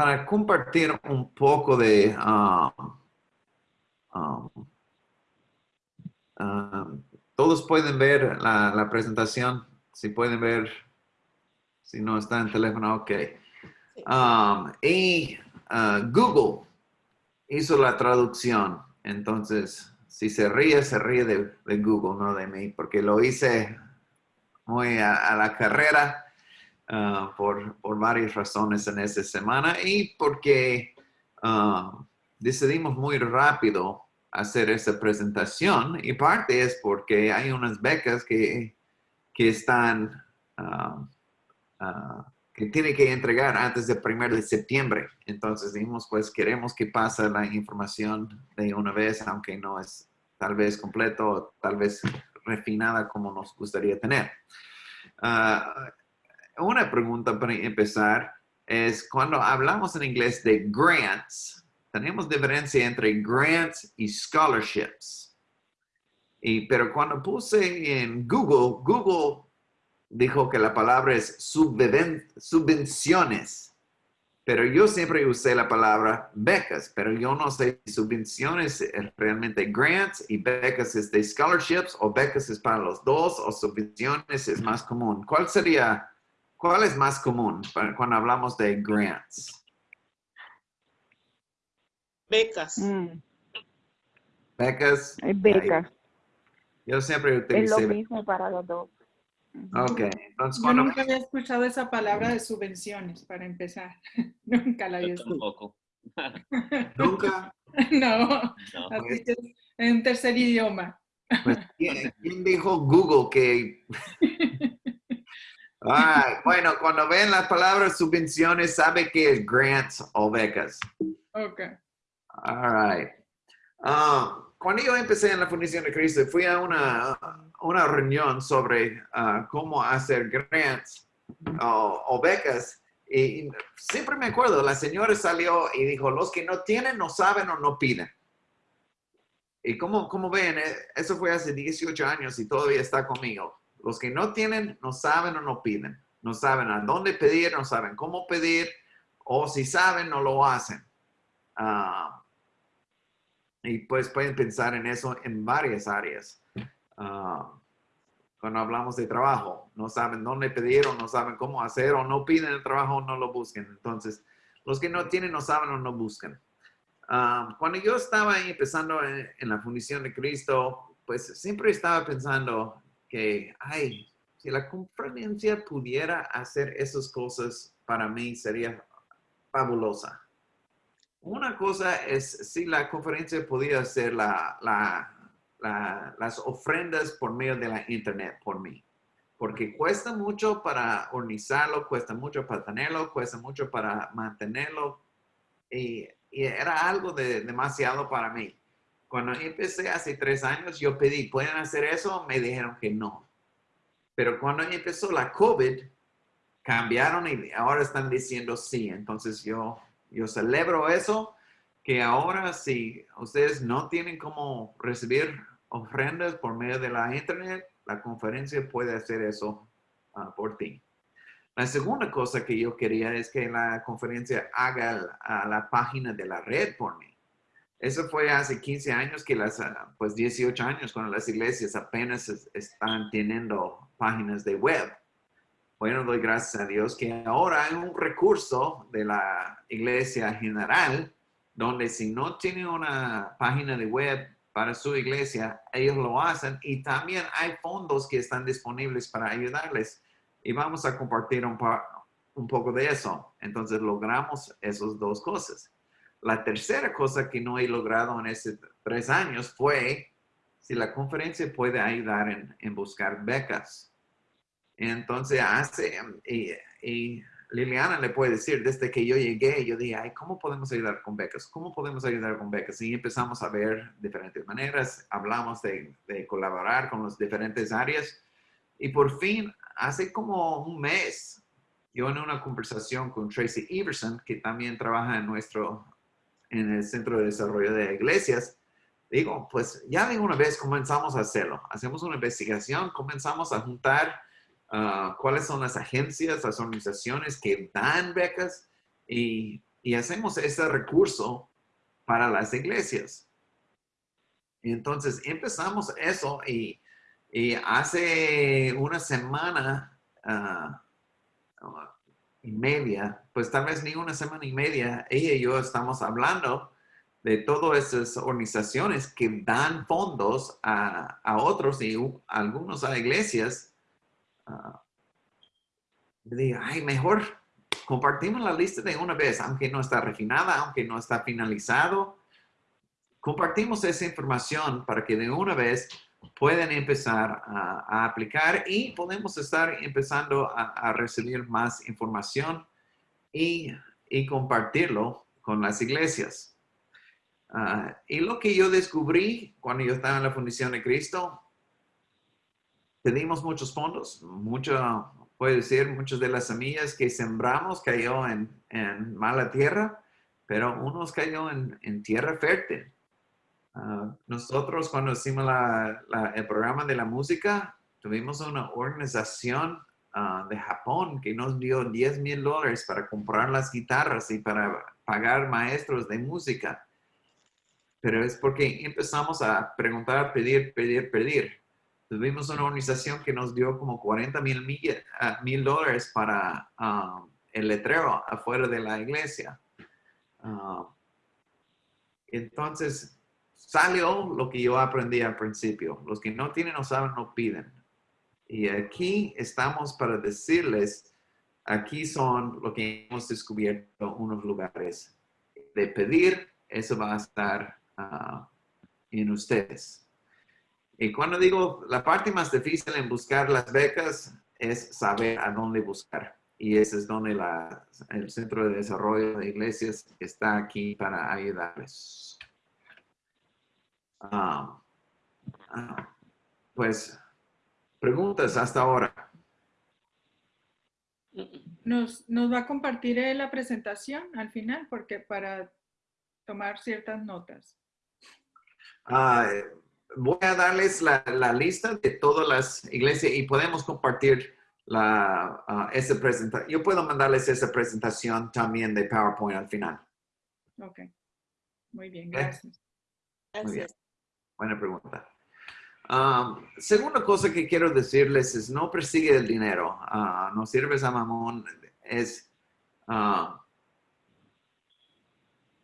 para compartir un poco de... um, um, um, todos pueden ver la, la presentación. Si pueden ver, si no está en teléfono, ok. Um, y uh, Google hizo la traducción. Entonces, si se ríe, se ríe de, de Google, no de mí, porque lo hice muy a, a la carrera uh, por, por, varias razones en esta semana y porque uh, decidimos muy rápido hacer esa presentación y parte es porque hay unas becas que, que están uh, que tiene que entregar antes del primero de septiembre. Entonces dijimos, pues queremos que pase la información de una vez, aunque no es tal vez completo, tal vez refinada como nos gustaría tener. Uh, una pregunta para empezar es cuando hablamos en inglés de grants, tenemos diferencia entre grants y scholarships. Y, pero cuando puse en Google, Google dijo que la palabra es subvenciones. Pero yo siempre usé la palabra becas, pero yo no sé si subvenciones es realmente grants y becas es de scholarships o becas es para los dos o subvenciones es más común. ¿Cuál sería, cuál es más común cuando hablamos de grants? Becas. Mm. Becas. Es beca. Yo siempre utilicé. Es lo mismo para los dos. Ok, entonces Yo cuando... nunca había escuchado esa palabra de subvenciones, para empezar. nunca la había escuchado. tampoco. Nunca. no, No. así que es en tercer idioma. Pues, ¿quién, quién dijo Google que... Ay, bueno, cuando ven las palabras subvenciones, sabe que es grants o becas. Ok. All right. Um, cuando yo empecé en la Fundación de Cristo, fui a una, una reunión sobre uh, cómo hacer grants o, o becas. Y, y siempre me acuerdo, la señora salió y dijo, los que no tienen, no saben o no piden. Y como, como ven, eh, eso fue hace 18 años y todavía está conmigo. Los que no tienen, no saben o no piden. No saben a dónde pedir, no saben cómo pedir, o si saben, no lo hacen. Ah, y pues pueden pensar en eso en varias áreas. Ah, cuando hablamos de trabajo, no saben dónde pedir o no saben cómo hacer o no piden el trabajo o no lo busquen. Entonces, los que no tienen no saben o no buscan. Ah, cuando yo estaba empezando en la fundición de Cristo, pues siempre estaba pensando que, ay, si la conferencia pudiera hacer esas cosas, para mí sería fabulosa. Una cosa es si la conferencia podía hacer la, la, la, las ofrendas por medio de la internet por mí. Porque cuesta mucho para organizarlo, cuesta mucho para tenerlo, cuesta mucho para mantenerlo. Y, y era algo de, demasiado para mí. Cuando empecé hace tres años, yo pedí, ¿pueden hacer eso? Me dijeron que no. Pero cuando empezó la COVID, cambiaron y ahora están diciendo sí. Entonces yo, yo celebro eso, que ahora si ustedes no tienen cómo recibir ofrendas por medio de la internet, la conferencia puede hacer eso uh, por ti. La segunda cosa que yo quería es que la conferencia haga la, la página de la red por mí. Eso fue hace 15 años que las, pues 18 años, cuando las iglesias apenas están teniendo páginas de web. Bueno, doy gracias a Dios que ahora hay un recurso de la iglesia general donde si no tiene una página de web para su iglesia, ellos lo hacen y también hay fondos que están disponibles para ayudarles. Y vamos a compartir un, un poco de eso. Entonces logramos esas dos cosas. La tercera cosa que no he logrado en estos tres años fue si la conferencia puede ayudar en, en buscar becas. Entonces hace, y, Liliana le puede decir, desde que yo llegué, yo dije, ay, ¿cómo podemos ayudar con becas? ¿Cómo podemos ayudar con becas? Y empezamos a ver diferentes maneras, hablamos de, de colaborar con las diferentes áreas. Y por fin, hace como un mes, yo en una conversación con Tracy Everson, que también trabaja en nuestro en el Centro de Desarrollo de Iglesias, digo, pues ya de una vez comenzamos a hacerlo. Hacemos una investigación, comenzamos a juntar uh, cuáles son las agencias, las organizaciones que dan becas y y hacemos ese recurso para las iglesias. Entonces empezamos eso y, y hace una semana ah, y media, pues tal vez ni una semana y media, ella y yo estamos hablando de todas esas organizaciones que dan fondos a, a otros y algunos a iglesias. le digo, ay, mejor compartimos la lista de una vez, aunque no está refinada, aunque no está finalizado. Compartimos esa información para que de una vez puedan empezar a, aplicar y podemos estar empezando a, a recibir más información y, y compartirlo con las iglesias. Ah, y lo que yo descubrí cuando yo estaba en la Fundación de Cristo, pedimos muchos fondos, mucho, puede decir, muchas de las semillas que sembramos cayó en, en mala tierra, pero unos cayó en, en tierra fértil. Ah, nosotros cuando hicimos la- la- el programa de la música, tuvimos una organización ah, de Japón que nos dio 10 mil dólares para comprar las guitarras y para pagar maestros de música. Pero es porque empezamos a preguntar, pedir, pedir, pedir. Tuvimos una organización que nos dio como 40 mil milla- ah, mil dólares para ah, el letrero afuera de la iglesia. Entonces, salió lo que yo aprendí al principio. Los que no tienen, no saben, no piden. Y aquí estamos para decirles, aquí son lo que hemos descubierto, unos lugares de pedir, eso va a estar ah, en ustedes. Y cuando digo la parte más difícil en buscar las becas es saber a dónde buscar. Y ese es donde el Centro de Desarrollo de Iglesias está aquí para ayudarles. Ah, ah, pues, preguntas hasta ahora. Nos, nos va a compartir eh, la presentación al final porque para tomar ciertas notas. Ah, voy a darles la, la lista de todas las iglesias y podemos compartir la, esa presentación. Yo puedo mandarles esa presentación también de PowerPoint al final. Ok. Muy bien, Ok. gracias. Muy bien. Buena pregunta. Um, segunda cosa que quiero decirles es no persigue el dinero. Ah, no sirves a mamón. Es, ah,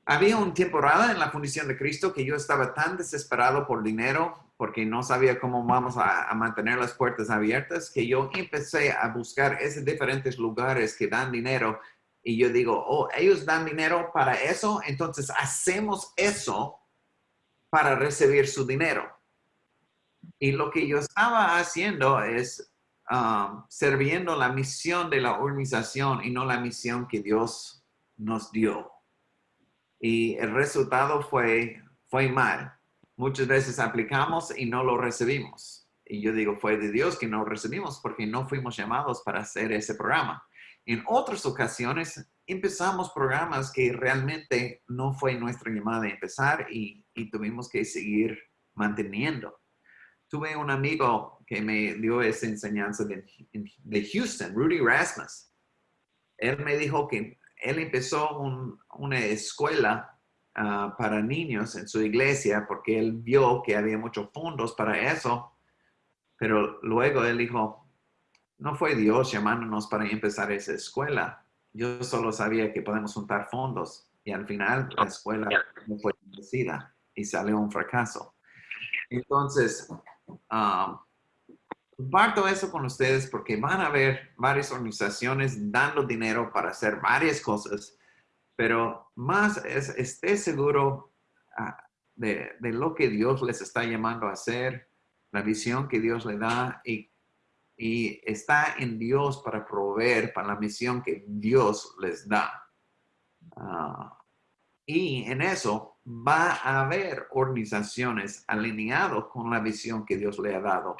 había una temporada en la fundición de Cristo que yo estaba tan desesperado por dinero porque no sabía cómo vamos a, a mantener las puertas abiertas que yo empecé a buscar esos diferentes lugares que dan dinero y yo digo, oh, ellos dan dinero para eso, entonces hacemos eso para recibir su dinero. Y lo que yo estaba haciendo es um, sirviendo la misión de la organización y no la misión que Dios nos dio. Y el resultado fue, fue mal. Muchas veces aplicamos y no lo recibimos. Y yo digo, fue de Dios que no recibimos porque no fuimos llamados para hacer ese programa. En otras ocasiones empezamos programas que realmente no fue nuestra llamada de empezar y, y tuvimos que seguir manteniendo. Tuve un amigo que me dio esa enseñanza de, de Houston, Rudy Rasmus. Él me dijo que él empezó un- una escuela ah, para niños en su iglesia porque él vio que había muchos fondos para eso, pero luego él dijo, no fue Dios llamándonos para empezar esa escuela. Yo solo sabía que podemos juntar fondos y al final la escuela no fue bendecida y salió un fracaso. Entonces, um, comparto eso con ustedes porque van a ver varias organizaciones dando dinero para hacer varias cosas, pero más es, esté seguro ah, de, de lo que Dios les está llamando a hacer, la visión que Dios le da y, y está en Dios para proveer para la misión que Dios les da. Ah, y en eso va a haber organizaciones alineadas con la visión que Dios le ha dado,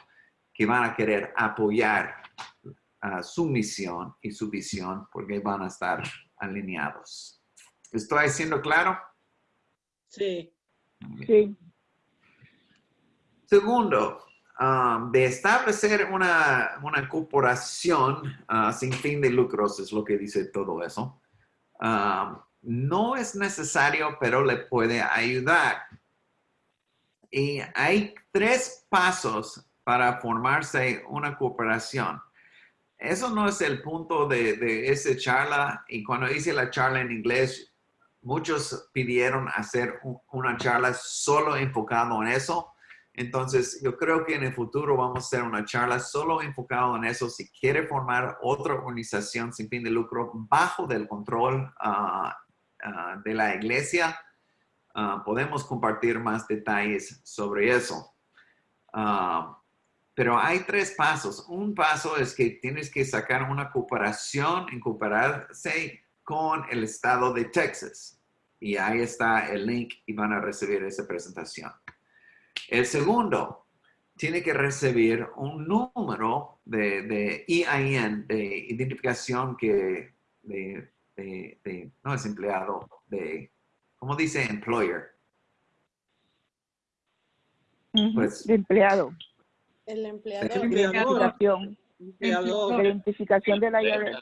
que van a querer apoyar su misión y su visión porque van a estar alineados. ¿Estoy siendo claro? Sí. Sí. Segundo, um, de establecer una, una corporación ah, sin fin de lucros, es lo que dice todo eso. Um, no es necesario, pero le puede ayudar. Y hay tres pasos para formarse una cooperación. Eso no es el punto de, de esa charla. Y cuando hice la charla en inglés, muchos pidieron hacer un- una charla solo enfocado en eso. Entonces, yo creo que en el futuro vamos a hacer una charla solo enfocado en eso. Si quiere formar otra organización sin fin de lucro bajo del control ah, ah, de la iglesia, ah, podemos compartir más detalles sobre eso. Ah, pero hay tres pasos. Un paso es que tienes que sacar una cooperación, incorporarse con el estado de Texas. Y ahí está el link y van a recibir esa presentación. El segundo, tiene que recibir un número de, de EIN, de identificación que, de- de- no es empleado, de, ¿cómo dice employer? Pues- de empleado. El De empleador. empleador. identificación. Empleador. De identificación de la IRS.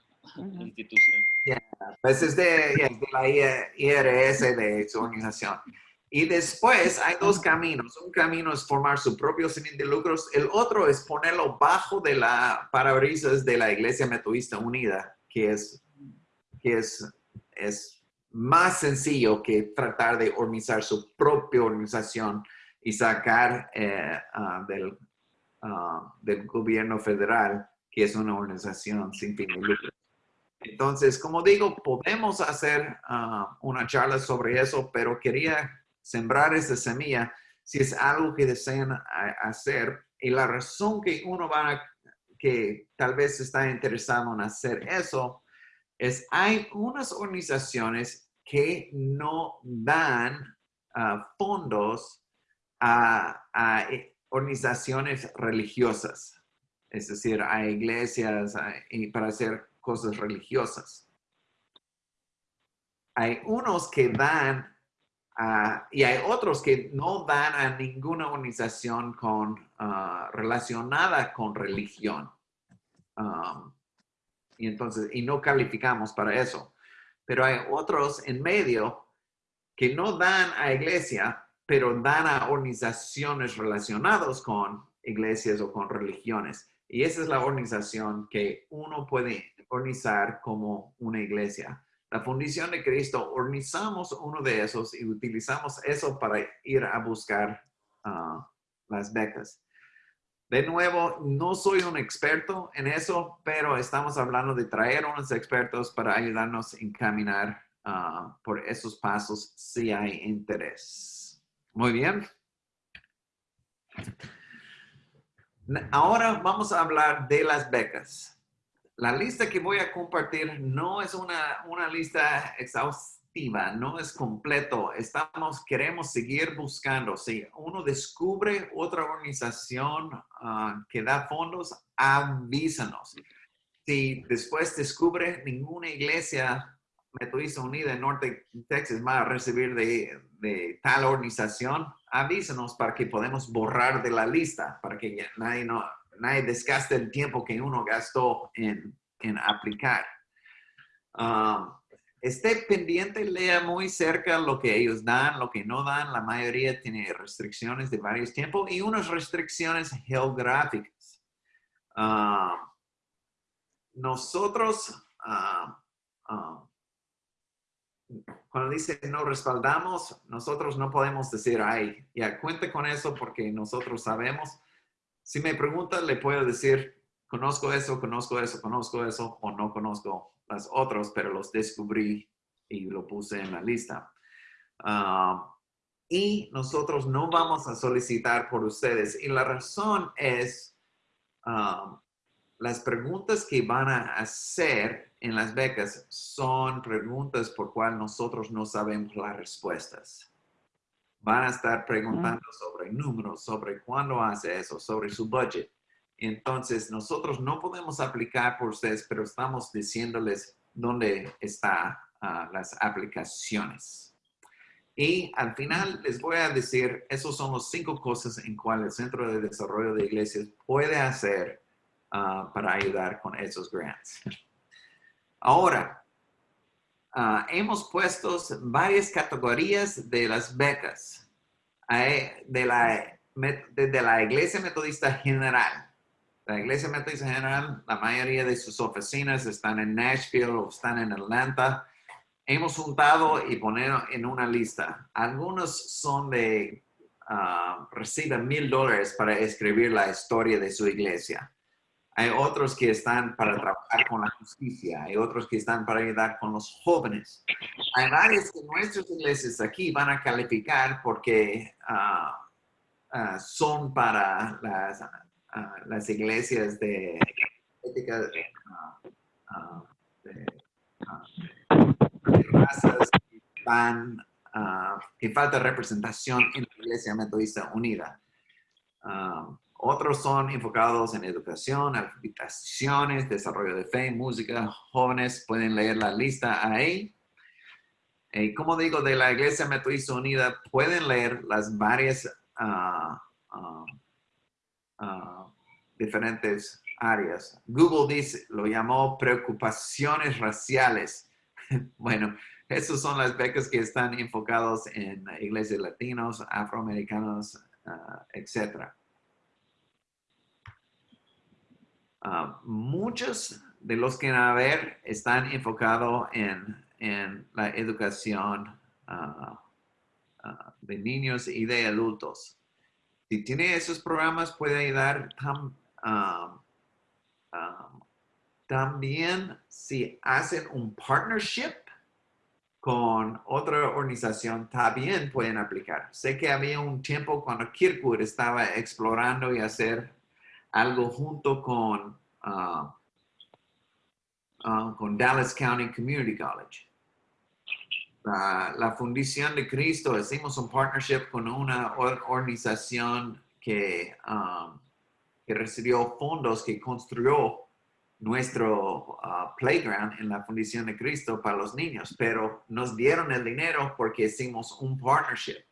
Institución. Pues es de, es de la IRS de su organización. Y después hay dos caminos. Un camino es formar su propio sin de lucros. El otro es ponerlo bajo de la parabrisas de la Iglesia Metodista Unida, que es, que es, es más sencillo que tratar de organizar su propia organización y sacar eh, ah, del, ah, del gobierno federal, que es una organización sin fin de lucro. Entonces, como digo, podemos hacer ah, una charla sobre eso, pero quería sembrar esa semilla si es algo que desean hacer. Y la razón que uno va a, que tal vez está interesado en hacer eso, hay unas organizaciones que no dan ah, fondos a, eh, organizaciones religiosas, es decir, a iglesias para hacer cosas religiosas. Hay unos que dan a- y hay otros que no dan a ninguna organización ah, relacionada con religión. Um, y entonces, y no calificamos para eso. Pero hay otros en medio que no dan a iglesia, pero dan a organizaciones relacionadas con iglesias o con religiones. Y esa es la organización que uno puede organizar como una iglesia. La Fundación de Cristo, organizamos uno de esos y utilizamos eso para ir a buscar ah, las becas. De nuevo, no soy un experto en eso, pero estamos hablando de traer unos expertos para ayudarnos a encaminar ah, por esos pasos si hay interés. Muy bien. Ahora vamos a hablar de las becas. La lista que voy a compartir no es una, una lista exhaustiva, no es completo. Estamos, queremos seguir buscando. Si uno descubre otra organización ah, que da fondos, avísanos. Si después descubre ninguna iglesia Metodista Unida en Norte Texas va a recibir de, de tal organización, avísanos para que podamos borrar de la lista, para que nadie, no, nadie desgaste el tiempo que uno gastó en, en aplicar. Um, esté pendiente, lea muy cerca lo que ellos dan, lo que no dan. La mayoría tiene restricciones de varios tiempos y unas restricciones geográficas. Um, nosotros, ah, ah, cuando dice no respaldamos, nosotros no podemos decir, ay, ya cuente con eso porque nosotros sabemos. Si me pregunta, le puedo decir, conozco eso, conozco eso, conozco eso, o no conozco las otras, pero los descubrí y lo puse en la lista. Ah, y nosotros no vamos a solicitar por ustedes. Y la razón es, ah, las preguntas que van a hacer en las becas son preguntas por cual nosotros no sabemos las respuestas. Van a estar preguntando sobre números, sobre cuándo hace eso, sobre su budget. Entonces, nosotros no podemos aplicar por ustedes, pero estamos diciéndoles dónde están las aplicaciones. Y al final les voy a decir, esos son los cinco cosas en cuales el Centro de Desarrollo de Iglesias puede hacer ah, para ayudar con esos grants. Ahora, ah, hemos puesto varias categorías de las becas Hay- de la, de la Iglesia Metodista General. La Iglesia Metodista General, la mayoría de sus oficinas están en Nashville o están en Atlanta. Hemos juntado y poner en una lista. Algunos son de, ah, reciben mil dólares para escribir la historia de su iglesia. Hay otros que están para trabajar con la justicia, hay otros que están para ayudar con los jóvenes. Hay varias que nuestras iglesias aquí van a calificar porque ah, ah, son para las, ah, las iglesias de de, de razas que, van, que falta representación en la Iglesia Metodista Unida. Ah, otros son enfocados en educación, habitaciones, desarrollo de fe, música, jóvenes. Pueden leer la lista ahí. Y como digo, de la Iglesia Metodista Unida, pueden leer las varias ah, ah, ah, diferentes áreas. Google dice, lo llamó preocupaciones raciales. bueno, esas son las becas que están enfocados en iglesias latinos, afroamericanos, ah, etcétera. Ah, muchos de los que van a ver están enfocados en, en la educación de niños y de adultos. Si tiene esos programas, puede ayudar tam- también si hacen un partnership con otra organización, también pueden aplicar. Sé que había un tiempo cuando Kirkwood estaba explorando y hacer algo junto con, ah, ah, con Dallas County Community College. La, la Fundación de Cristo, hicimos un partnership con una or- organización que, ah, que recibió fondos, que construyó nuestro ah, playground en la Fundación de Cristo para los niños, pero nos dieron el dinero porque hicimos un partnership.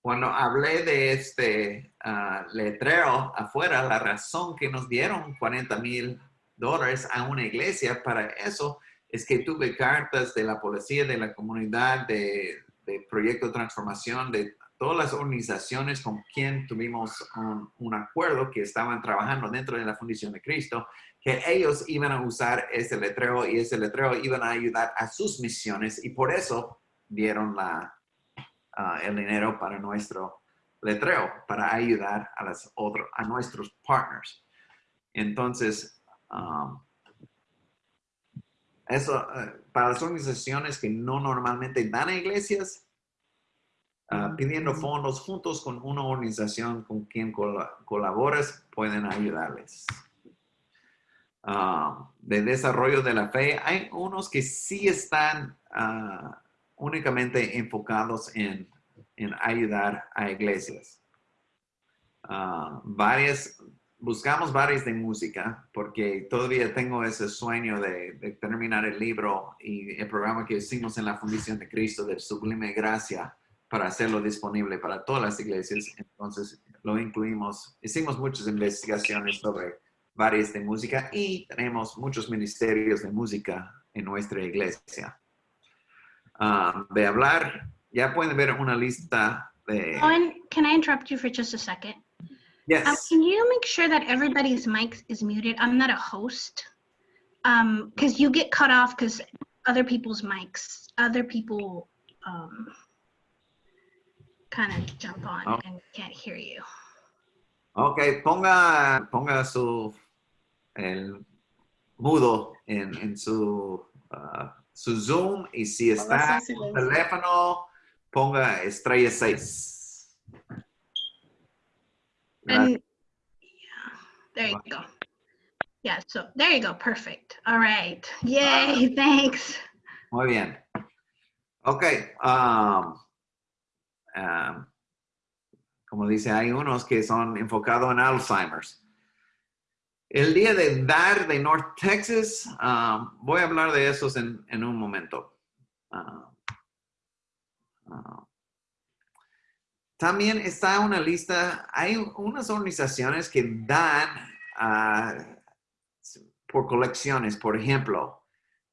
Cuando hablé de este ah, letrero afuera, la razón que nos dieron 40 mil dólares a una iglesia para eso es que tuve cartas de la policía, de la comunidad, de, de Proyecto Transformación, de todas las organizaciones con quien tuvimos un, un acuerdo que estaban trabajando dentro de la Fundación de Cristo, que ellos iban a usar ese letrero y ese letrero iban a ayudar a sus misiones y por eso dieron la, ah, el dinero para nuestro letrero, para ayudar a, las otros, a nuestros partners. Entonces, um, eso, eh, para las organizaciones que no normalmente dan a iglesias, ah, pidiendo fondos juntos con una organización con quien cola- colaboras, pueden ayudarles. Ah, de desarrollo de la fe, hay unos que sí están ah, únicamente enfocados en, en ayudar a iglesias. Varias, buscamos varias de música porque todavía tengo ese sueño de, terminar el libro y el programa que hicimos en la Fundación de Cristo de Sublime Gracia para hacerlo disponible para todas las iglesias. Entonces lo incluimos, hicimos muchas investigaciones sobre varias de música y tenemos muchos ministerios de música en nuestra iglesia. Ah, de hablar, ya pueden ver una lista de... Owen, can I interrupt you for just a second? Um, Yes. can you make sure that everybody's mic is muted? I'm not a host. Um, because you get cut off because other people's mics, other people, um, kind of jump on Oh. and can't hear you. Ok, ponga, ponga su el mudo en, en su, ah, su Zoom y si está en en teléfono, ponga estrella 6. And yeah, there you go. Yeah, so there you go. Perfect. All right. Yay. Thanks. Muy bien. Ok. um, um, como dice, hay unos que son enfocados en Alzheimer's. El día de dar de North Texas, um, voy a hablar de esos en, en un momento. Uh, uh, también está una lista, hay unas organizaciones que dan ah, por colecciones, por ejemplo,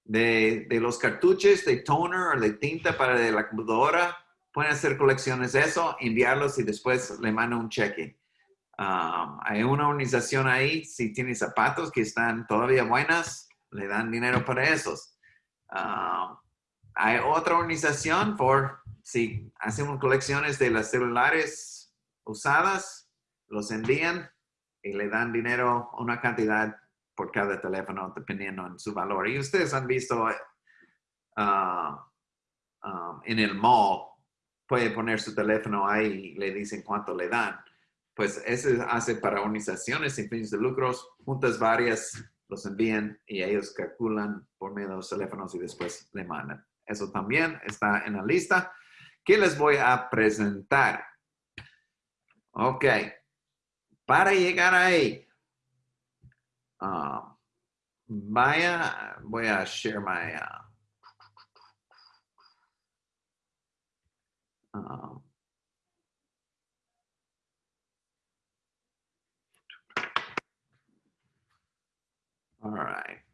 de, los cartuchos de toner o de tinta para de la computadora. Pueden hacer colecciones de eso, enviarlos y después le mando un cheque. Um, hay una organización ahí, si tiene zapatos que están todavía buenas, le dan dinero para esos. Um, hay otra organización por si hacen colecciones de las celulares usadas, los envían y le dan dinero, una cantidad por cada teléfono, dependiendo en su valor. Y ustedes han visto uh, um, en el mall, puede poner su teléfono ahí y le dicen cuánto le dan. Pues eso hace para organizaciones sin fines de lucros, juntas varias, los envían y ellos calculan por medio de los teléfonos y después le mandan. Eso también está en la lista que les voy a presentar. Ok. Para llegar ahí, uh, vaya, voy a share my... Uh, all right.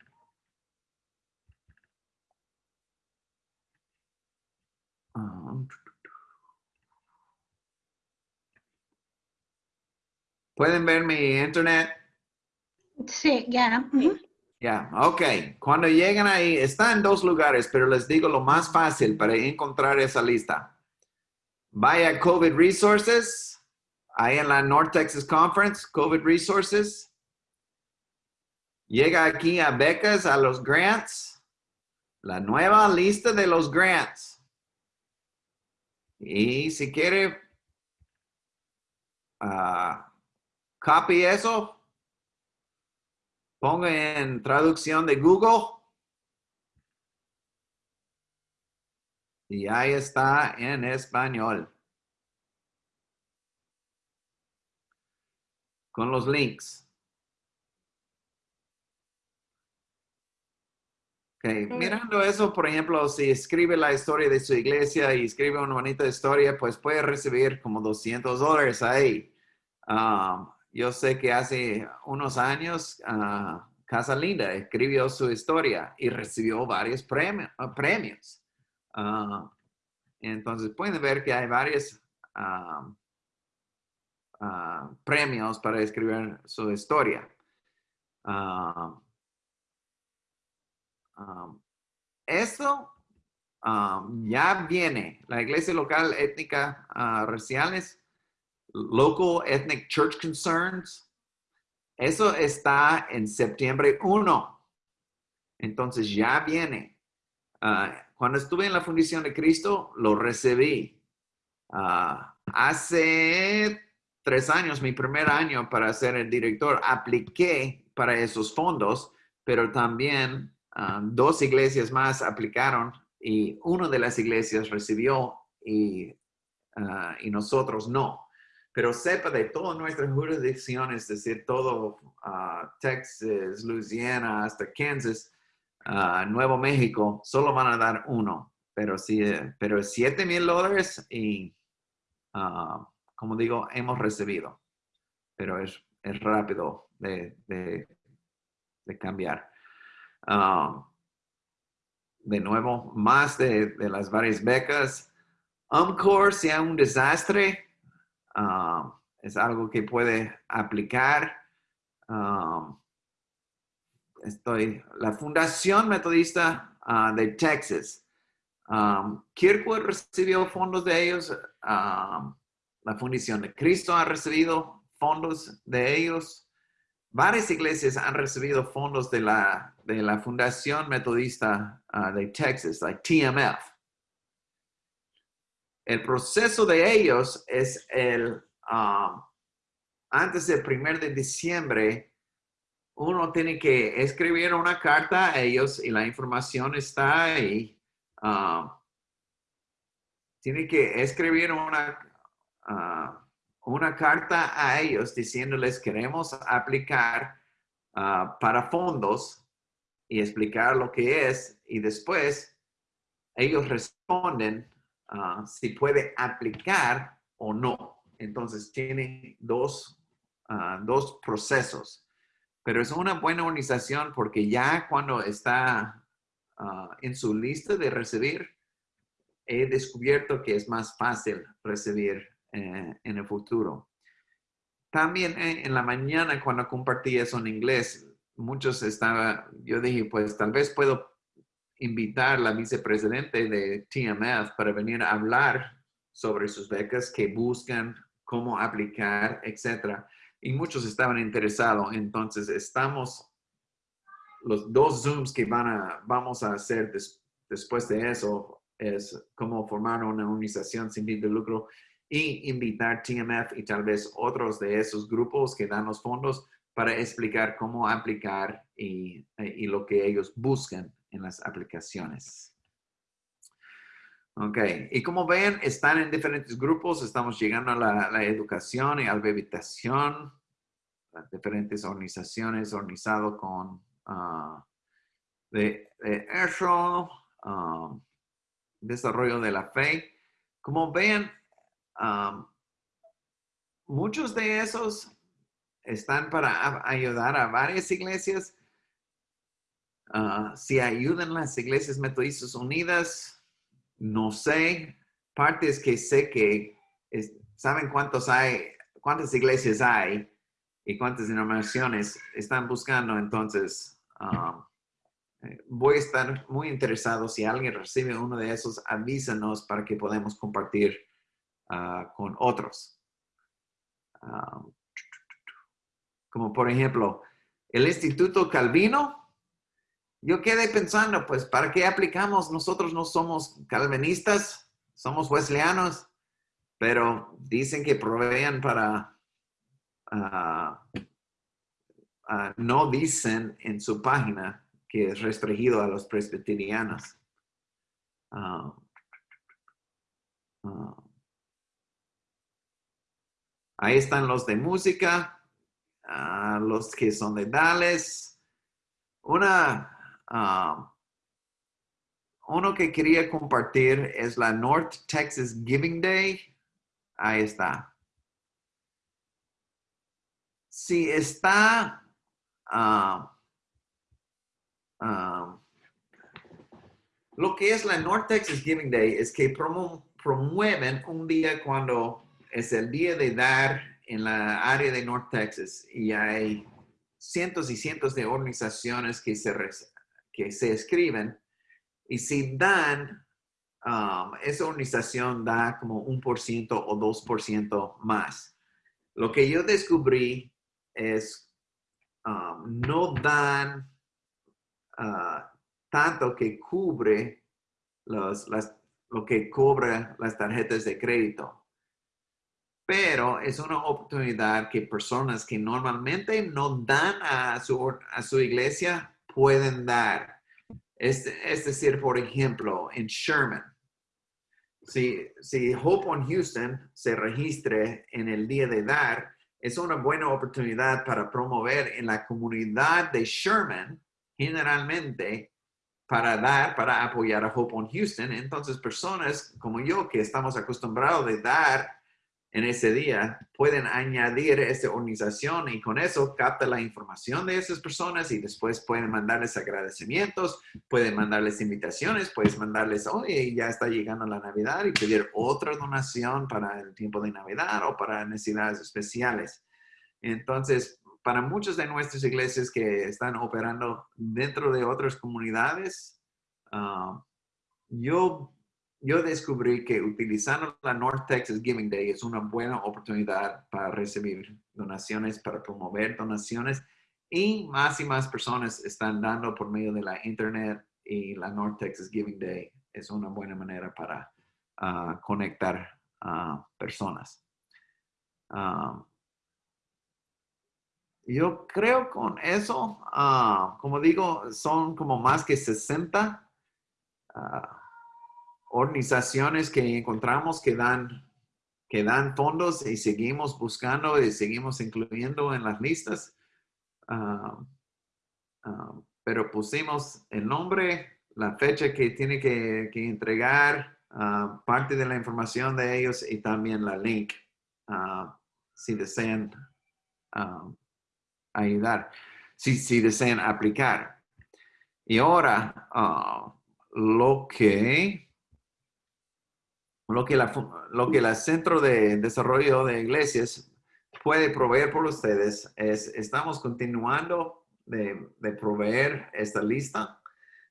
¿Pueden ver mi internet? Sí, ya. Ya, ok. Cuando llegan ahí, está en dos lugares, pero les digo lo más fácil para encontrar esa lista. Vaya a COVID Resources, ahí en la North Texas Conference, COVID Resources. Llega aquí a becas, a los grants, la nueva lista de los grants. Y si quiere, ah, copy eso, ponga en traducción de Google. Y ahí está en español. Con los links. Mirando eso, por ejemplo, si escribe la historia de su iglesia y escribe una bonita historia, pues puede recibir como 200 dólares ahí. Um, yo sé que hace unos años ah, Casa Linda escribió su historia y recibió varios premio- ah, premios. Ah, entonces pueden ver que hay varios ah, ah, premios para escribir su historia. Ah, ah, esto ah, ya viene. La iglesia local étnica ah, raciales Local Ethnic Church Concerns. Eso está en septiembre 1. Entonces ya viene. Ah, cuando estuve en la Fundación de Cristo, lo recibí. Ah, hace tres años, mi primer año para ser el director, apliqué para esos fondos, pero también ah, dos iglesias más aplicaron y una de las iglesias recibió y, ah, y nosotros no. Pero sepa de todas nuestras jurisdicciones, es decir, todo ah, Texas, Louisiana, hasta Kansas, ah, Nuevo México, solo van a dar uno, pero sí, eh, pero 7 mil dólares y, como digo, hemos recibido, pero es, es rápido de, de, de cambiar. Ah, de nuevo, más de, las varias becas. UMCOR sea un desastre, um, es algo que puede aplicar. Um, estoy, la Fundación Metodista ah, de Texas. Um, Kirkwood recibió fondos de ellos. la Fundación de Cristo ha recibido fondos de ellos. Varias iglesias han recibido fondos de la, de la Fundación Metodista ah, de Texas, like TMF. El proceso de ellos es el, um, antes del primer de diciembre, uno tiene que escribir una carta a ellos y la información está ahí. Um, tiene que escribir una, ah, una carta a ellos diciéndoles queremos aplicar ah, para fondos y explicar lo que es y después ellos responden ah, si puede aplicar o no. Entonces tiene dos, ah, dos procesos. Pero es una buena organización porque ya cuando está en su lista de recibir, he descubierto que es más fácil recibir eh, en el futuro. También eh, en la mañana cuando compartí eso en inglés, muchos estaban, yo dije, pues tal vez puedo invitar a la vicepresidente de TMF para venir a hablar sobre sus becas que buscan, cómo aplicar, etc. Y muchos estaban interesados. Entonces, estamos, los dos Zooms que van a, vamos a hacer después de eso es cómo formar una organización sin fin de lucro y invitar TMF y tal vez otros de esos grupos que dan los fondos para explicar cómo aplicar y, y lo que ellos buscan en las aplicaciones. Ok, y como ven, están en diferentes grupos, estamos llegando a la, educación y alfabetización, las diferentes organizaciones organizado con ah, de, eso, ah, desarrollo de la fe. Como ven, ah, muchos de esos están para ayudar a varias iglesias. si ayudan las iglesias metodistas unidas, no sé, partes que sé que saben cuántos hay, cuántas iglesias hay y cuántas denominaciones están buscando, entonces um, voy a estar muy interesado. Si alguien recibe uno de esos, avísanos para que podamos compartir uh, con otros. Um, como por ejemplo, el Instituto Calvino yo quedé pensando, pues, ¿para qué aplicamos? Nosotros no somos calvinistas, somos wesleyanos, pero dicen que proveen para... Ah, ah, no dicen en su página que es restringido a los presbiterianos. Ah, ahí están los de música, los que son de Dallas. Una Ah, uno que quería compartir es la North Texas Giving Day. Ahí está. Si está ah, ah, lo que es la North Texas Giving Day es que promueven un día cuando es el día de dar en la área de North Texas y hay cientos y cientos de organizaciones que se que se escriben y si dan, um, esa organización da como un por ciento o dos por ciento más. Lo que yo descubrí es um, no dan uh, tanto que cubre lo que cobra las tarjetas de crédito. Pero es una oportunidad que personas que normalmente no dan a su, a su iglesia pueden dar. Es, es decir, por ejemplo, en Sherman, si, si Hope on Houston se registre en el día de dar, es una buena oportunidad para promover en la comunidad de Sherman, generalmente, para dar, para apoyar a Hope on Houston. Entonces, personas como yo que estamos acostumbrados de dar en ese día, pueden añadir esa organización y con eso capta la información de esas personas y después pueden mandarles agradecimientos, pueden mandarles invitaciones, puedes mandarles, oye, ya está llegando la Navidad y pedir otra donación para el tiempo de Navidad o para necesidades especiales. Entonces, para muchas de nuestras iglesias que están operando dentro de otras comunidades, ah, yo yo descubrí que utilizando la North Texas Giving Day es una buena oportunidad para recibir donaciones, para promover donaciones y más y más personas están dando por medio de la internet y la North Texas Giving Day es una buena manera para ah, conectar a personas. Ah, yo creo con eso, ah, como digo, son como más que 60 organizaciones que encontramos que dan, que dan fondos y seguimos buscando y seguimos incluyendo en las listas. Ah, ah, pero pusimos el nombre, la fecha que tiene que, entregar, ah, parte de la información de ellos y también la link si desean ayudar, si, si desean aplicar. Y ahora, ah, lo que, lo que, la, lo que Centro de Desarrollo de Iglesias puede proveer por ustedes es, estamos continuando de, de proveer esta lista.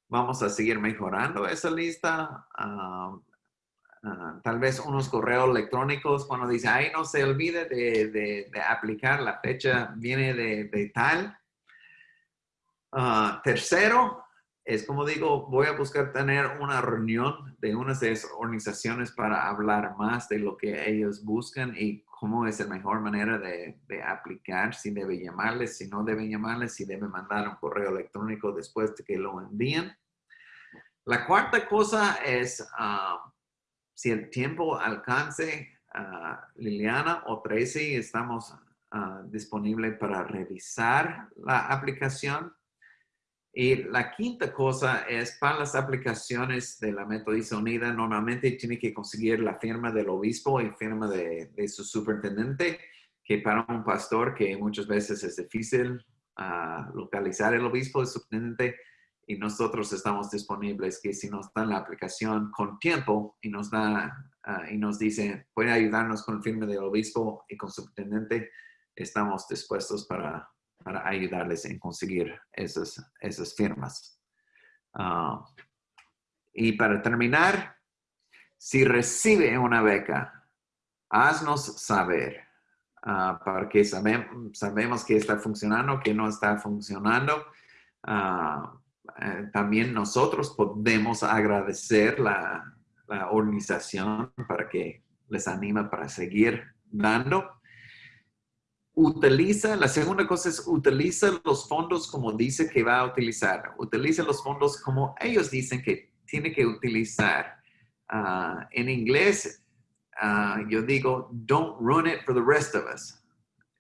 Vamos a seguir mejorando esa lista. ah, ah, tal vez unos correos electrónicos cuando dice, ay, no se olvide de, de- aplicar, la fecha viene de, de tal. Ah, tercero, es como digo, voy a buscar tener una reunión de unas de esas organizaciones para hablar más de lo que ellos buscan y cómo es la mejor manera de, aplicar, si debe llamarles, si no debe llamarles, si debe mandar un correo electrónico después de que lo envíen. La cuarta cosa es, ah, si el tiempo alcance, ah, Liliana o Tracy, estamos ah, disponibles para revisar la aplicación. Y la quinta cosa es para las aplicaciones de la Metodista Unida, normalmente tiene que conseguir la firma del obispo y firma de, de su superintendente, que para un pastor que muchas veces es difícil ah, localizar el obispo, el superintendente, y nosotros estamos disponibles, que si nos dan la aplicación con tiempo y nos da ah, y nos dice, puede ayudarnos con el firma del obispo y con superintendente, estamos dispuestos para para ayudarles en conseguir esas, esas firmas. Ah, y para terminar, si recibe una beca, haznos saber, ah, porque sabem- sabemos que está funcionando, que no está funcionando. Ah, eh, también nosotros podemos agradecer la, la organización para que les anima para seguir dando utiliza, la segunda cosa es utiliza los fondos como dice que va a utilizar. Utiliza los fondos como ellos dicen que tiene que utilizar. Ah, en inglés, ah, yo digo, don't ruin it for the rest of us.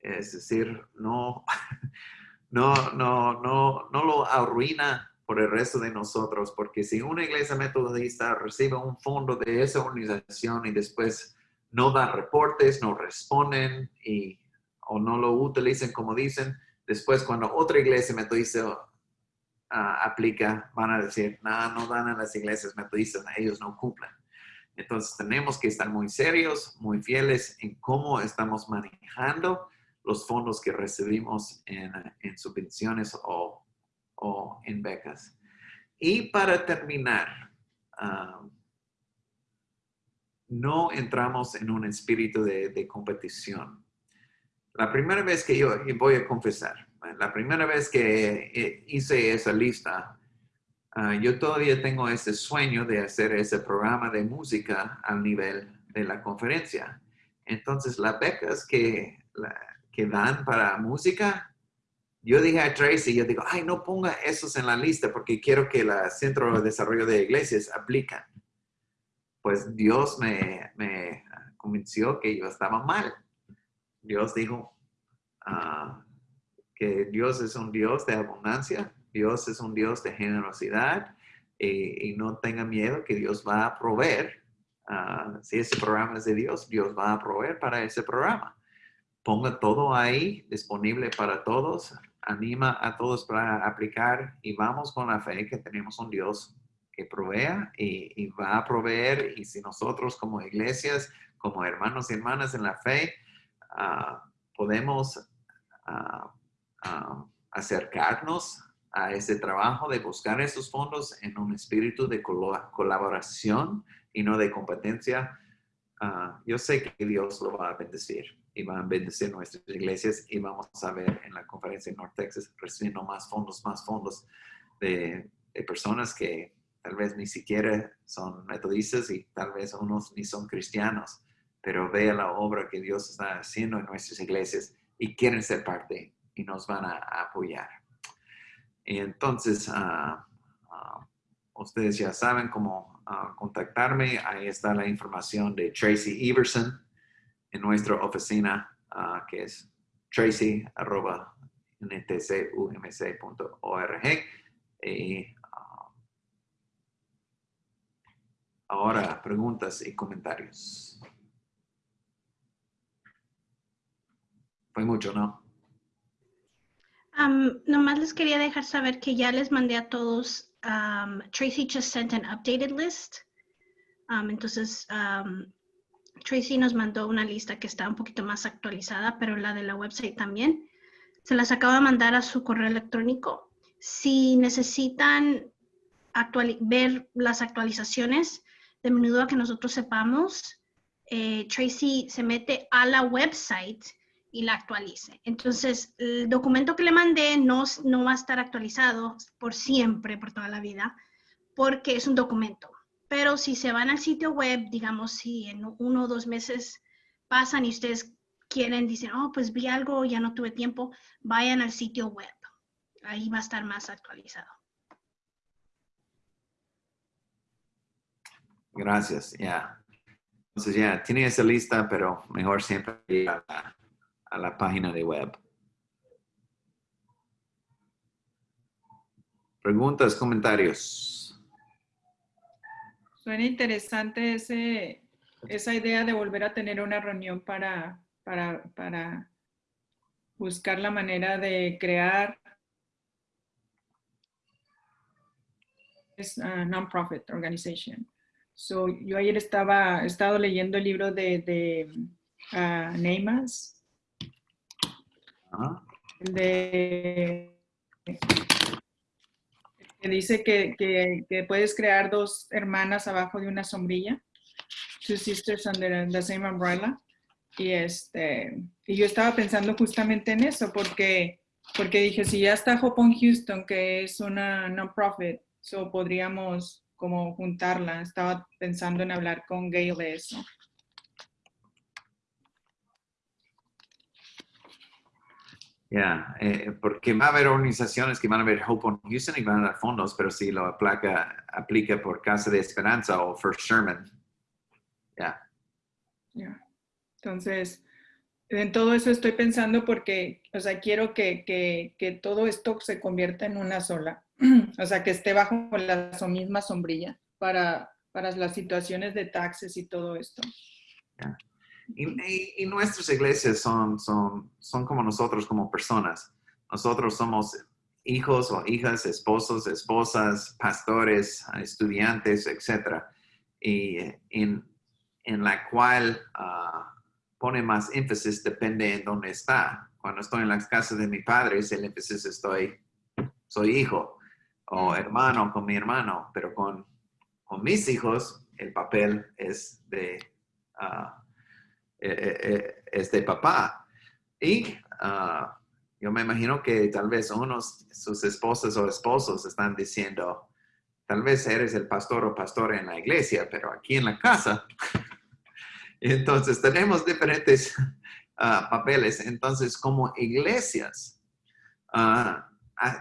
Es decir, no, no, no, no, no lo arruina por el resto de nosotros, porque si una iglesia metodista recibe un fondo de esa organización y después no da reportes, no responden y o no lo utilicen como dicen, después cuando otra iglesia metodista ah, aplica, van a decir, no, no dan a las iglesias metodistas, ellos no cumplen. Entonces tenemos que estar muy serios, muy fieles en cómo estamos manejando los fondos que recibimos en, en subvenciones o, o en becas. Y para terminar, ah, no entramos en un espíritu de competición. La primera vez que yo, y voy a confesar, la primera vez que eh, hice esa lista, ah, yo todavía tengo ese sueño de hacer ese programa de música al nivel de la conferencia. Entonces, las becas que, la- que dan para música, yo dije a Tracy, yo digo, ay, no ponga esos en la lista porque quiero que la Centro de Desarrollo de Iglesias aplican. Pues Dios me, me convenció que yo estaba mal. Dios dijo ah, que Dios es un Dios de abundancia, Dios es un Dios de generosidad y, no tenga miedo que Dios va a proveer. Ah, si ese programa es de Dios, Dios va a proveer para ese programa. Ponga todo ahí disponible para todos, anima a todos para aplicar y vamos con la fe que tenemos un Dios que provea y va a proveer y si nosotros como iglesias, como hermanos y hermanas en la fe, ah, podemos ah, ah, acercarnos a ese trabajo de buscar esos fondos en un espíritu de colaboración y no de competencia, yo sé que Dios lo va a bendecir y va a bendecir nuestras iglesias y vamos a ver en la conferencia en North Texas recibiendo más fondos, más fondos de, de personas que tal vez ni siquiera son metodistas y tal vez unos ni son cristianos, pero vea la obra que Dios está haciendo en nuestras iglesias y quieren ser parte y nos van a, apoyar. Y entonces, ah, ah, ustedes ya saben cómo ah, contactarme. Ahí está la información de Tracy Everson en nuestra oficina, que es tracy.ntcumc.org. Y ah, ahora, preguntas y comentarios. Fue mucho, ¿no? Um, nomás les quería dejar saber que ya les mandé a todos. Tracy just sent an updated list. Um, entonces, Tracy nos mandó una lista que está un poquito más actualizada, pero la de la website también. Se las acabo de mandar a su correo electrónico. Si necesitan ver las actualizaciones, de menudo a que nosotros sepamos, eh, Tracy se mete a la website y la actualice. Entonces, el documento que le mandé no, no va a estar actualizado por siempre, por toda la vida, porque es un documento. Pero si se van al sitio web, digamos, si en uno o dos meses pasan y ustedes quieren, dicen, oh, pues vi algo, ya no tuve tiempo, vayan al sitio web. Ahí va a estar más actualizado. Gracias, ya. Entonces ya, tiene esa lista, pero mejor siempre la, a la página de web. Preguntas, comentarios. Suena interesante ese, esa idea de volver a tener una reunión para, para, para buscar la manera de crear es a non-profit organization. So, yo ayer estaba, estado leyendo el libro de, de ah, El de que dice que, que- que puedes crear dos hermanas abajo de una sombrilla, two sisters under the same umbrella. Y este, y yo estaba pensando justamente en eso, porque, porque dije, si ya está Hope on Houston, que es una non-profit, so podríamos como juntarla. Estaba pensando en hablar con Gail de eso. Ya, eh, porque va a haber organizaciones que van a ver Hope on Houston y van a dar fondos, pero si lo aplica, aplica por Casa de Esperanza o First Sherman, ya, Ya. Entonces, en todo eso estoy pensando porque, o sea, quiero que, que, que todo esto se convierta en una sola. O sea, que esté bajo la misma sombrilla para, para las situaciones de taxes y todo esto. Y, y- nuestras iglesias son, son, son como nosotros, como personas. Nosotros somos hijos o hijas, esposos, esposas, pastores, estudiantes, etc. Y en, en la cual ah, pone más énfasis depende en dónde está. Cuando estoy en las casas de mis padres, el énfasis estoy, soy hijo o hermano con mi hermano, pero con, con mis hijos el papel es de... ah, es de papá. Y ah, yo me imagino que tal vez unos, sus esposas o esposos están diciendo, tal vez eres el pastor o pastora en la iglesia, pero aquí en la casa. Entonces tenemos diferentes ah, papeles. Entonces como iglesias, ah,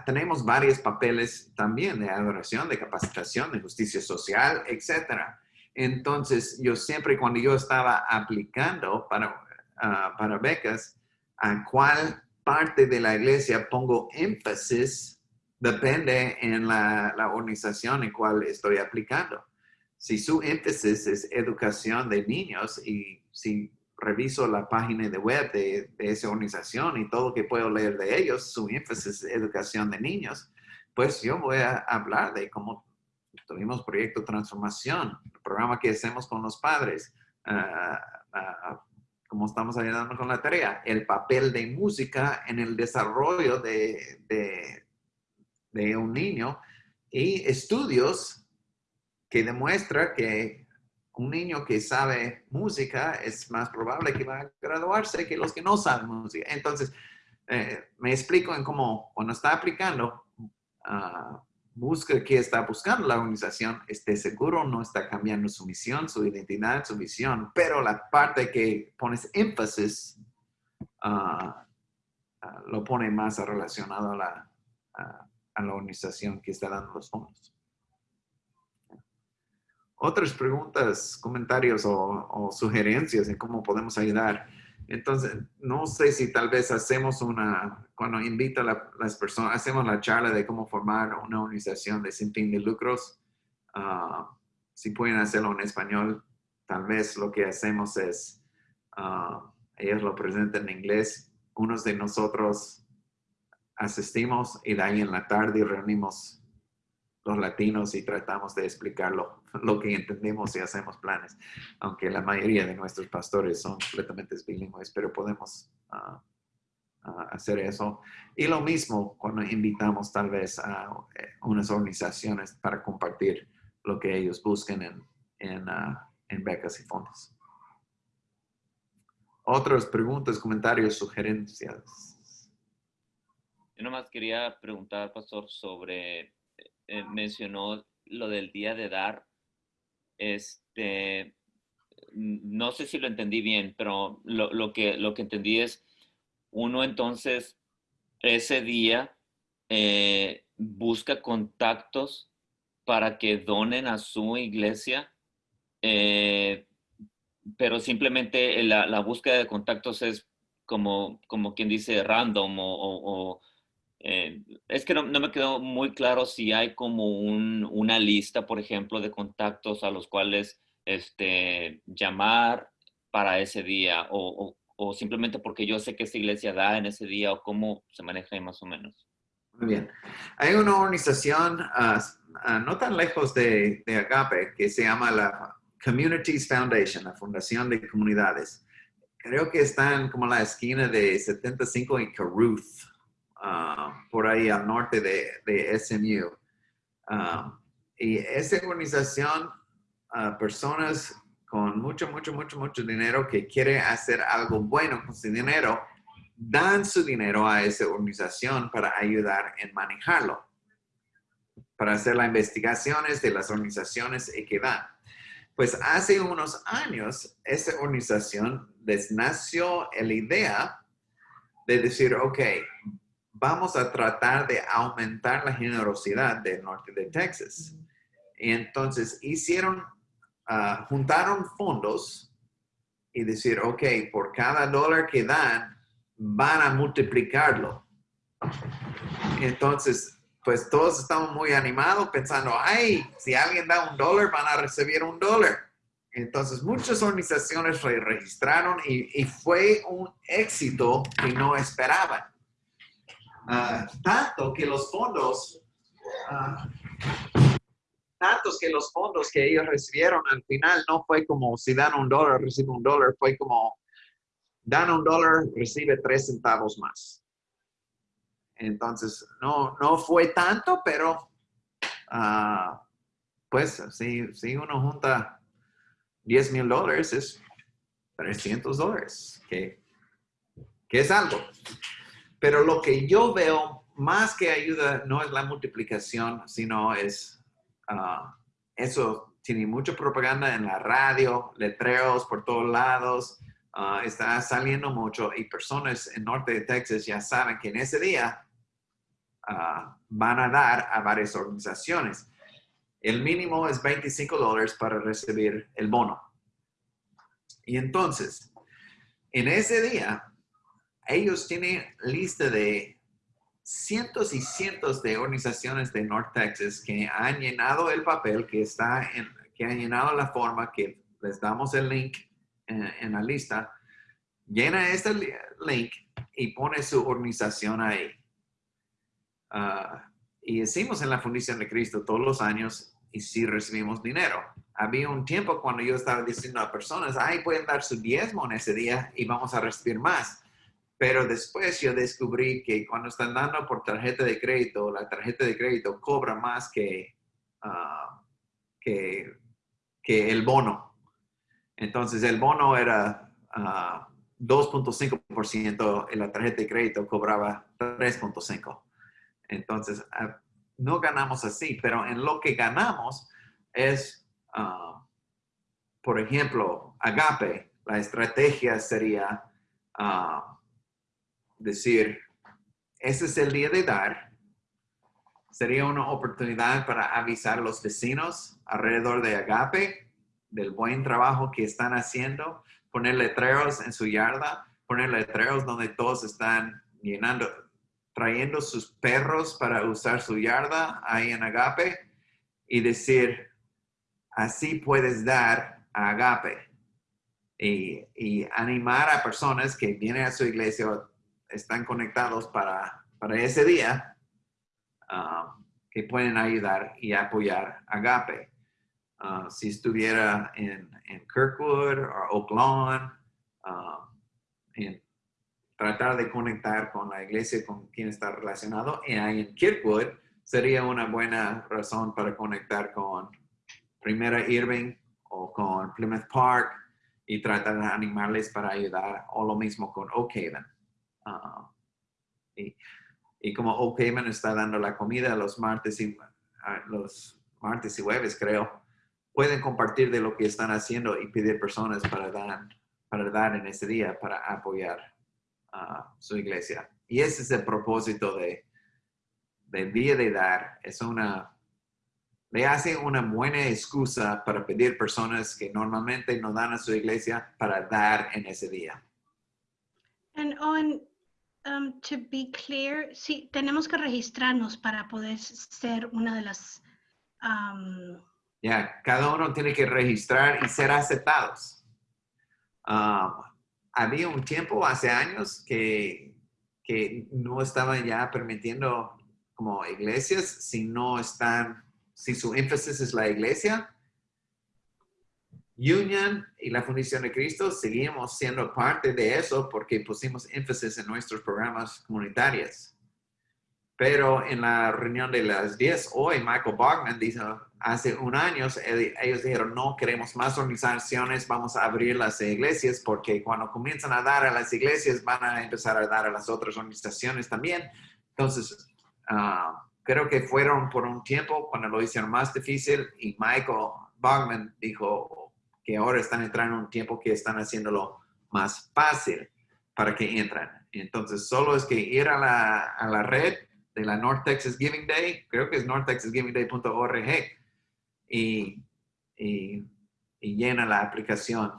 tenemos varios papeles también de adoración, de capacitación, de justicia social, etcétera. Entonces, yo siempre cuando yo estaba aplicando para, ah, para becas, a cuál parte de la iglesia pongo énfasis depende en la, la organización en cual estoy aplicando. Si su énfasis es educación de niños y si reviso la página de web de, de esa organización y todo lo que puedo leer de ellos, su énfasis es educación de niños, pues yo voy a hablar de cómo tuvimos proyecto transformación, el programa que hacemos con los padres, ah, cómo estamos ayudando con la tarea, el papel de música en el desarrollo de, de, de un niño y estudios que demuestra que un niño que sabe música es más probable que va a graduarse que los que no saben música. Entonces, eh, me explico en cómo cuando está aplicando, ah, busca qué está buscando la organización, esté seguro, no está cambiando su misión, su identidad, su visión, pero la parte que pones énfasis ah, ah, lo pone más relacionado a la, a- la organización que está dando los fondos. Otras preguntas, comentarios o, o sugerencias en cómo podemos ayudar. Entonces, no sé si tal vez hacemos una, cuando invita a la- las personas, hacemos la charla de cómo formar una organización de sin fin de lucros. Ah, si pueden hacerlo en español, tal vez lo que hacemos es, ah, ellos lo presentan en inglés, unos de nosotros asistimos y de ahí en la tarde reunimos los latinos y tratamos de explicar lo, que entendemos y hacemos planes, aunque la mayoría de nuestros pastores son completamente bilingües, pero podemos ah, ah, hacer eso. Y lo mismo cuando invitamos tal vez a eh, unas organizaciones para compartir lo que ellos buscan en, en, ah, en becas y fondos. Otras preguntas, comentarios, sugerencias. Yo nomás quería preguntar, pastor, sobre, eh, mencionó lo del día de dar. Este, no sé si lo entendí bien, pero lo, lo, que, lo que entendí es, uno entonces ese día eh, busca contactos para que donen a su iglesia, eh, pero simplemente la, la, búsqueda de contactos es como, como quien dice random o, o, eh, es que no, me quedó muy claro si hay como un, una lista, por ejemplo, de contactos a los cuales este, llamar para ese día o, simplemente porque yo sé que esa iglesia da en ese día o cómo se maneja ahí más o menos. Muy bien. Hay una organización uh, uh, no tan lejos de, de Agape que se llama la Communities Foundation, la Fundación de Comunidades. Creo que están como a la esquina de 75 y Caruth, uh, por ahí al norte de, de SMU. y esa organización, personas con mucho, mucho, mucho, mucho dinero que quiere hacer algo bueno con su dinero, dan su dinero a esa organización para ayudar en manejarlo, para hacer las investigaciones de las organizaciones que dan. Pues hace unos años, esa organización les nació la idea de decir, ok, vamos a tratar de aumentar la generosidad del norte de Texas. Y entonces hicieron, uh, juntaron fondos y decir, ok, por cada dólar que dan, van a multiplicarlo. Entonces, pues todos estamos muy animados pensando, ay, si alguien da un dólar, van a recibir un dólar. Entonces, muchas organizaciones registraron y, fue un éxito que no esperaban. Uh, tanto que los fondos, uh, tantos que los fondos que ellos recibieron al final no fue como si dan un dólar, recibe un dólar, fue como dan un dólar, recibe tres centavos más. Entonces, no, no fue tanto, pero uh, pues si, si uno junta 10 mil dólares es 300 dólares, que, que es algo. Pero lo que yo veo más que ayuda no es la multiplicación, sino es, uh, eso tiene mucha propaganda en la radio, letreros por todos lados, uh, está saliendo mucho y personas en norte de Texas ya saben que en ese día uh, van a dar a varias organizaciones. El mínimo es 25 dólares para recibir el bono. Y entonces, en ese día, ellos tienen lista de cientos y cientos de organizaciones de North Texas que han llenado el papel, que está en, que han llenado la forma, que les damos el link en, la lista, llena este link y pone su organización ahí. Uh, y decimos en la Fundación de Cristo todos los años y si recibimos dinero. Había un tiempo cuando yo estaba diciendo a personas, ay, pueden dar su diezmo en ese día y vamos a recibir más. Pero después yo descubrí que cuando están dando por tarjeta de crédito, la tarjeta de crédito cobra más que, uh, que, que el bono. Entonces el bono era uh, ah, 2.5% y la tarjeta de crédito cobraba 3.5%. Entonces uh, no ganamos así, pero en lo que ganamos es, por ejemplo, agape. La estrategia sería decir, ese es el día de dar. Sería una oportunidad para avisar a los vecinos alrededor de Agape del buen trabajo que están haciendo, poner letreros en su yarda, poner letreros donde todos están llenando, trayendo sus perros para usar su yarda ahí en Agape y decir, así puedes dar a Agape. Y, y animar a personas que vienen a su iglesia, están conectados para para ese día ah, que pueden ayudar y apoyar Agape. Ah, si estuviera en, en Kirkwood o Oak Lawn, ah, tratar de conectar con la iglesia con quien está relacionado. Y ahí en Kirkwood sería una buena razón para conectar con Primera Irving o con Plymouth Park y tratar de animarles para ayudar, o lo mismo con Oak Haven. Ah, y, y, como Oak Haven está dando la comida los martes y los martes y jueves, creo, pueden compartir de lo que están haciendo y pedir personas para dar, para dar en ese día, para apoyar a su iglesia. Y ese es el propósito de, del día de dar. Es una, le hace una buena excusa para pedir personas que normalmente no dan a su iglesia para dar en ese día. And on, um, to be clear, sí, tenemos que registrarnos para poder ser una de las... Um, ya, cada uno tiene que registrar y ser aceptados. Um, había un tiempo hace años que no estaban ya permitiendo como iglesias si no están, si su énfasis es la iglesia. Union y la Fundación de Cristo seguimos siendo parte de eso porque pusimos énfasis en nuestros programas comunitarios. Pero en la reunión de las 10 hoy, Michael Bachman dijo, hace un año, ellos dijeron, no queremos más organizaciones, vamos a abrir las iglesias porque cuando comienzan a dar a las iglesias van a empezar a dar a las otras organizaciones también. Entonces, uh, creo que fueron por un tiempo cuando lo hicieron más difícil y Michael Bachman dijo que ahora están entrando en un tiempo que están haciéndolo más fácil para que entren. Entonces, solo es que ir a la, a la red de la North Texas Giving Day, creo que es northtexasgivingday.org, y, y, y, llena la aplicación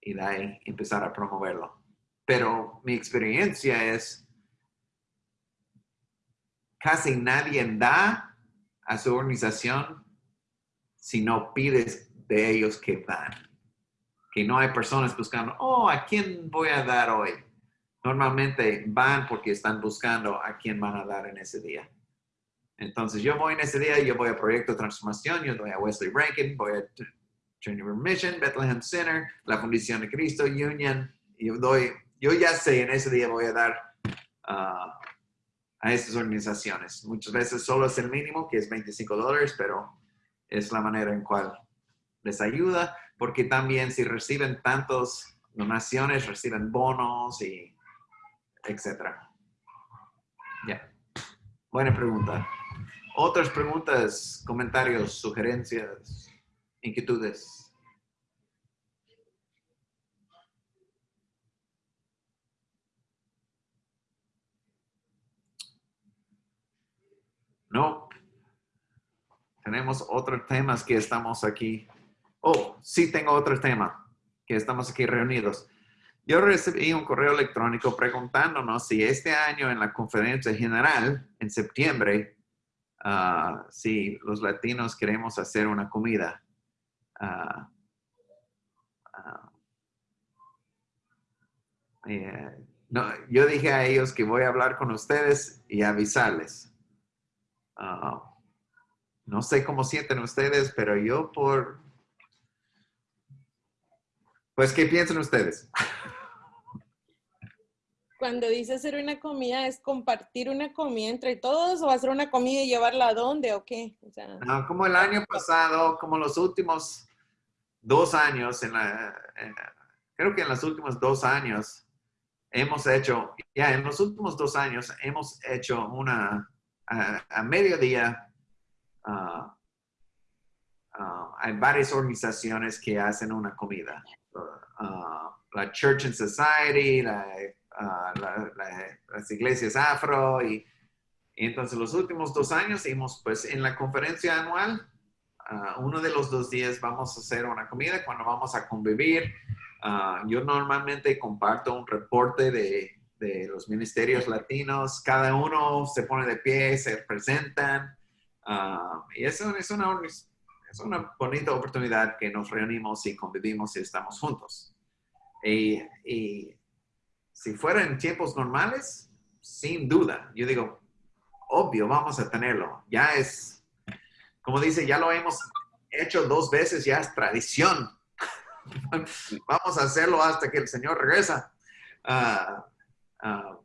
y de ahí empezar a promoverlo. Pero mi experiencia es, casi nadie da a su organización si no pides de ellos que dan. Que no hay personas buscando, oh, ¿a quién voy a dar hoy? normalmente van porque están buscando a quién van a dar en ese día. Entonces yo voy en ese día, yo voy a Proyecto Transformación, yo doy a Wesley Rankin, voy a Trinity Mission, Bethlehem Center, la Fundación de Cristo, Union, yo doy, yo ya sé, en ese día voy a dar uh, a estas organizaciones. Muchas veces solo es el mínimo, que es 25 dólares, pero es la manera en cual les ayuda, porque también si reciben tantos donaciones, reciben bonos y etcétera. Ya. Buena pregunta. Otras preguntas, comentarios, sugerencias, inquietudes. No. Tenemos otros temas que estamos aquí. Oh, sí tengo otro tema que estamos aquí reunidos. Yo recibí un correo electrónico preguntándonos si este año en la conferencia general, en septiembre, ah, si los latinos queremos hacer una comida. Ah, ah, eh, no, yo dije a ellos que voy a hablar con ustedes y avisarles. no sé cómo sienten ustedes, pero yo por... Pues, ¿qué piensan ustedes? cuando dice hacer una comida, ¿es compartir una comida entre todos o hacer una comida y llevarla a dónde o qué? no, como el año pasado, como los últimos dos años, en la, creo que en los últimos dos años hemos hecho, ya en los últimos dos años hemos hecho una, a, mediodía, ah, ah, hay varias organizaciones que hacen una comida. Ah, la Church and Society, la las iglesias afro y, entonces los últimos dos años hemos pues en la conferencia anual, uno de los dos días vamos a hacer una comida cuando vamos a convivir. yo normalmente comparto un reporte de, de, los ministerios latinos, cada uno se pone de pie, se presentan y eso es una, es una bonita oportunidad que nos reunimos y convivimos y estamos juntos. Y, y si fuera en tiempos normales, sin duda. Yo digo, obvio, vamos a tenerlo. Ya es, como dice, ya lo hemos hecho dos veces, ya es tradición. vamos a hacerlo hasta que el Señor regresa. Ah, ah,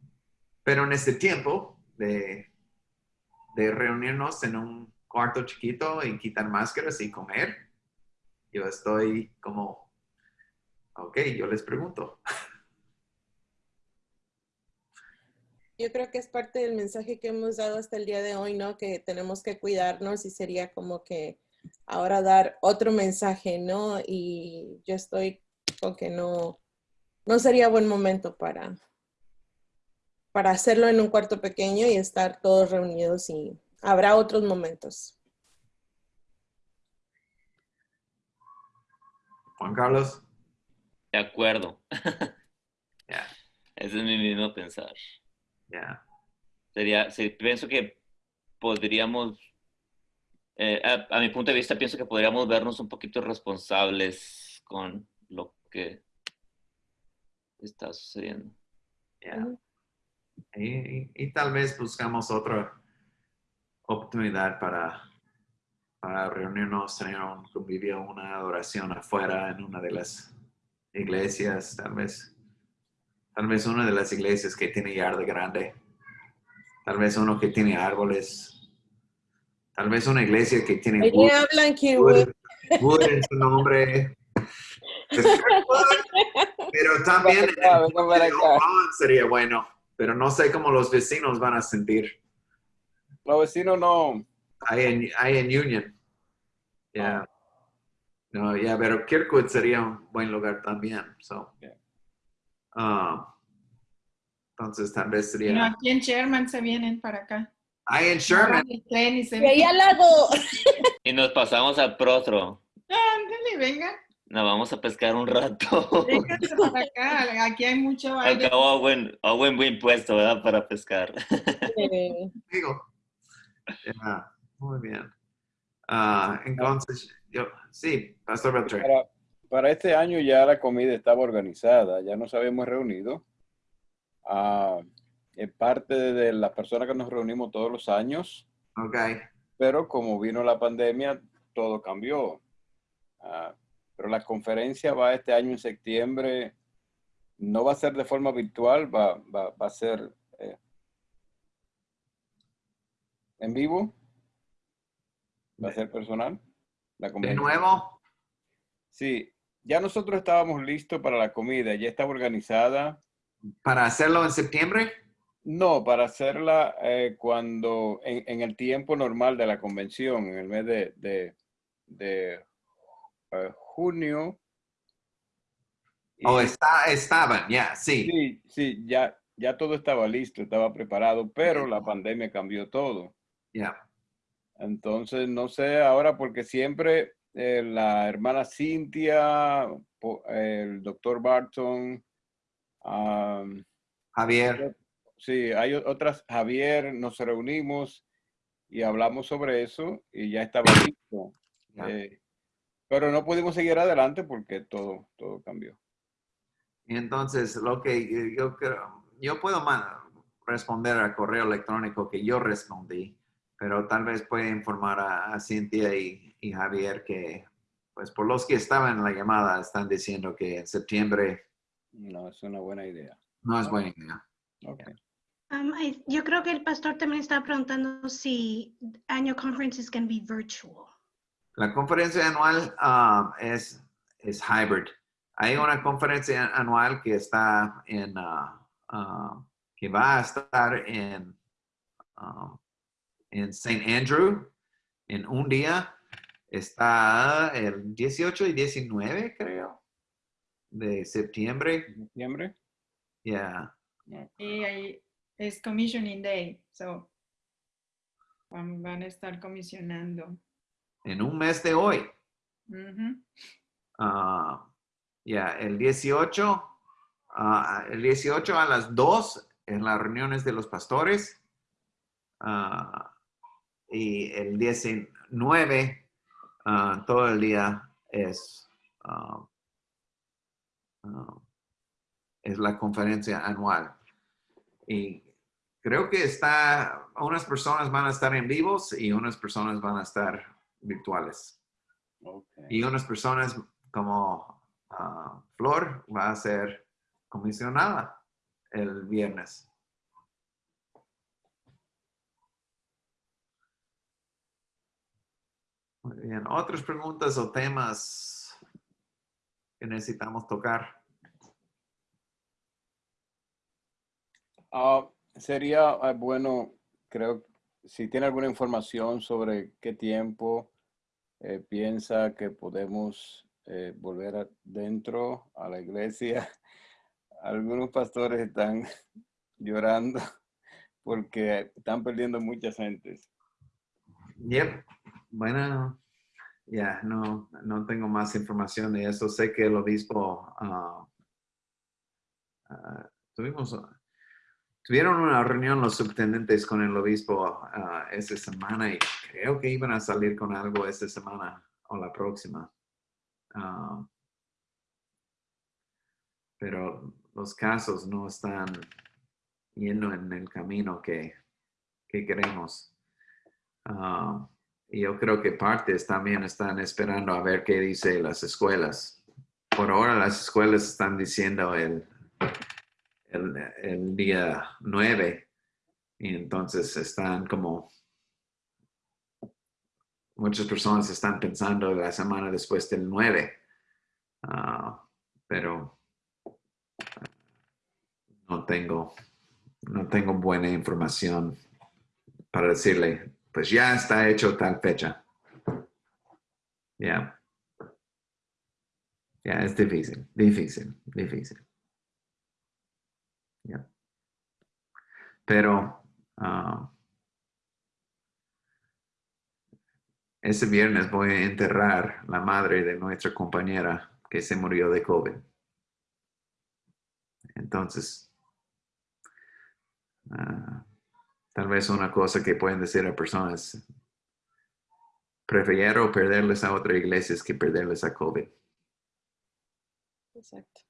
pero en este tiempo de, de reunirnos en un cuarto chiquito y quitar máscaras y comer, yo estoy como, ok, yo les pregunto. Yo creo que es parte del mensaje que hemos dado hasta el día de hoy, ¿no? Que tenemos que cuidarnos y sería como que ahora dar otro mensaje, ¿no? Y yo estoy con que no, no sería buen momento para, para hacerlo en un cuarto pequeño y estar todos reunidos y habrá otros momentos. Juan Carlos. De acuerdo. Ya, Ese es mi mismo pensar. ya. Sería, sí, pienso que podríamos, eh, a, a mi punto de vista, pienso que podríamos vernos un poquito responsables con lo que está sucediendo. Y, y- y tal vez buscamos otra oportunidad para, para reunirnos, tener un convivio, una adoración afuera en una de las iglesias, tal vez. Tal vez una de las iglesias que tiene yarda grande. Tal vez uno que tiene árboles. Tal vez una iglesia que tiene wood, hablan Kenwood. wood- wood en su nombre. Pero también sería bueno, pero no sé cómo los vecinos van a sentir. Los vecinos no. Ahí en, ahí en Union. Ya. No, ya, pero Kirkwood sería un buen lugar también. So. Yeah. Ah, entonces tal vez No, sería. aquí en Sherman se vienen para acá. Ahí en Sherman. Y ahí al lado. Y nos pasamos al Protro. Ándale, venga, Nos vamos a pescar un rato. vénganse para acá. Aquí hay mucho Al aire. cabo, a buen, a buen, buen puesto, ¿verdad? Para pescar. Digo. Ya, Muy bien. Ah, entonces, yo, sí, Pastor Beltrán. Para, para este año ya la comida estaba organizada, ya nos habíamos reunido. Ah, en parte de las personas que nos reunimos todos los años, Ok. pero como vino la pandemia, todo cambió. Ah, pero la conferencia va este año en septiembre, no va a ser de forma virtual, va, va, va a ser eh, en vivo, va a ser personal. La De nuevo. Sí, ya nosotros estábamos listos para la comida, ya estaba organizada. Para hacerlo en septiembre. No, para hacerla eh, cuando, en, en el tiempo normal de la convención, en el mes de, de, de, eh, junio. O Y- está, estaban, ya, sí. sí, sí, ya, ya todo estaba listo, estaba preparado, pero la pandemia cambió todo. Ya. Entonces, no sé ahora porque siempre eh, la hermana Cintia, el doctor Barton, am, Javier. Sí, hay otras, Javier, nos reunimos y hablamos sobre eso y ya estaba listo. Ya. Eh, pero no pudimos seguir adelante porque todo, todo cambió. Y entonces, lo que yo creo, yo puedo responder al correo electrónico que yo respondí, pero tal vez puede informar a, a Cintia y, y Javier que, pues por los que estaban en la llamada, están diciendo que en septiembre No, es una buena idea. no es buena idea. Ok. Um, I- yo creo que el pastor también estaba preguntando si annual conference is going to be virtual. La conferencia anual um, es, es hybrid. Hay una conferencia anual que está en, uh, uh, que va a estar en, um, en St. Andrew en un día. Está el 18 y 19, creo, de septiembre. ¿En septiembre? Yeah. Y ahí es Commissioning Day, so van, van a estar comisionando. En un mes de hoy. Ujú. Ah, ya, el 18, ah, el 18 a las 2 en las reuniones de los pastores. Ah, y el 19, ah, todo el día es, ah, es la conferencia anual. Y creo que está, unas personas van a estar en vivos y unas personas van a estar virtuales. Okay. Y unas personas como Flor va a ser comisionada el viernes. Muy bien. ¿Otras preguntas o temas que necesitamos tocar? Ah, sería ah, bueno, creo, si tiene alguna información sobre qué tiempo eh, piensa que podemos eh, volver adentro a la iglesia. Algunos pastores están llorando porque están perdiendo muchas gentes. Yep. Bueno, ya, no, no tengo más información de eso. Sé que el obispo, ah, ah, tuvimos, tuvieron una reunión los subtendentes con el obispo ah, esta semana y creo que iban a salir con algo esta semana o la próxima. Pero los casos no están yendo en el camino que, que queremos. Yo creo que partes también están esperando a ver qué dice las escuelas. Por ahora las escuelas están diciendo el, el, el día 9 y entonces están como muchas personas están pensando la semana después del 9. Ah, pero no tengo, no tengo buena información para decirle, pues ya está hecho tal fecha. Ya. Ya, es difícil, difícil, difícil. Ya. Pero ah, ese viernes voy a enterrar la madre de nuestra compañera que se murió de COVID. Entonces, ah, tal vez una cosa que pueden decir a personas, prefiero perderles a otra iglesia que perderles a COVID. Exacto.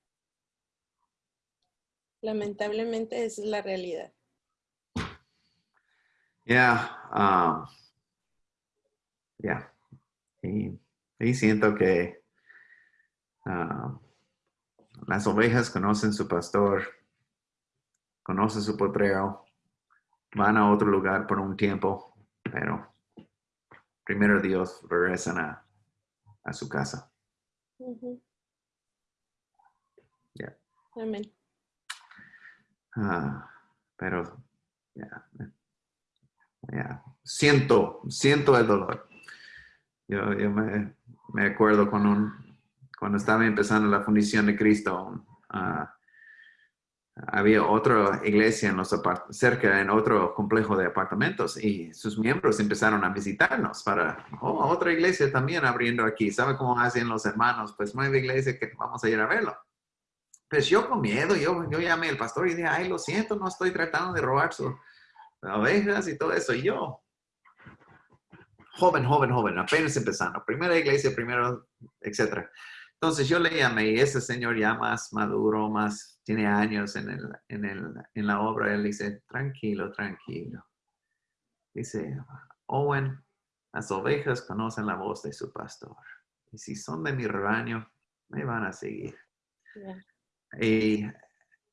Lamentablemente esa es la realidad. Ya, ah, ya. Y, y siento que ah, las ovejas conocen su pastor, conocen su potrero, van a otro lugar por un tiempo, pero primero Dios regresan a, a su casa. Ya. Amén. Ah, pero ya, ya, siento, siento el dolor. Yo, yo me, me acuerdo con un, cuando estaba empezando la fundición de Cristo, ah, había otra iglesia en los cerca en otro complejo de apartamentos y sus miembros empezaron a visitarnos para, oh, otra iglesia también abriendo aquí. ¿Sabe cómo hacen los hermanos? Pues nueva iglesia que vamos a ir a verlo. Pues yo con miedo, yo, yo llamé al pastor y dije, ay, lo siento, no estoy tratando de robar sus ovejas y todo eso. Y yo, joven, joven, joven, apenas empezando, primera iglesia, primero, etcétera. Entonces yo le llamé y ese señor ya más maduro, más, tiene años en, el, en, el, en la obra, él dice, tranquilo, tranquilo. Dice, Owen, las ovejas conocen la voz de su pastor. Y si son de mi rebaño, me van a seguir. Y,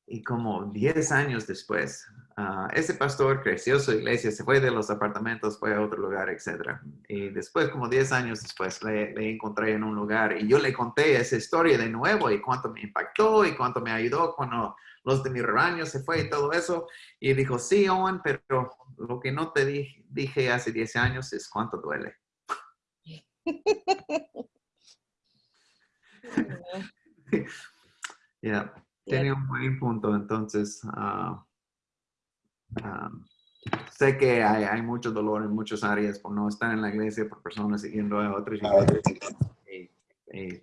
y como 10 años después, ah, ese pastor creció su iglesia, se fue de los apartamentos, fue a otro lugar, etc. Y después, como 10 años después, le, le encontré en un lugar y yo le conté esa historia de nuevo y cuánto me impactó y cuánto me ayudó cuando los de mi rebaño se fue y todo eso. Y dijo, sí, Owen, pero lo que no te di- dije hace 10 años es cuánto duele. Ya, tiene un buen punto. Entonces, ah, ah, sé que hay, hay mucho dolor en muchas áreas por no estar en la iglesia, por personas siguiendo a otras. Y, y-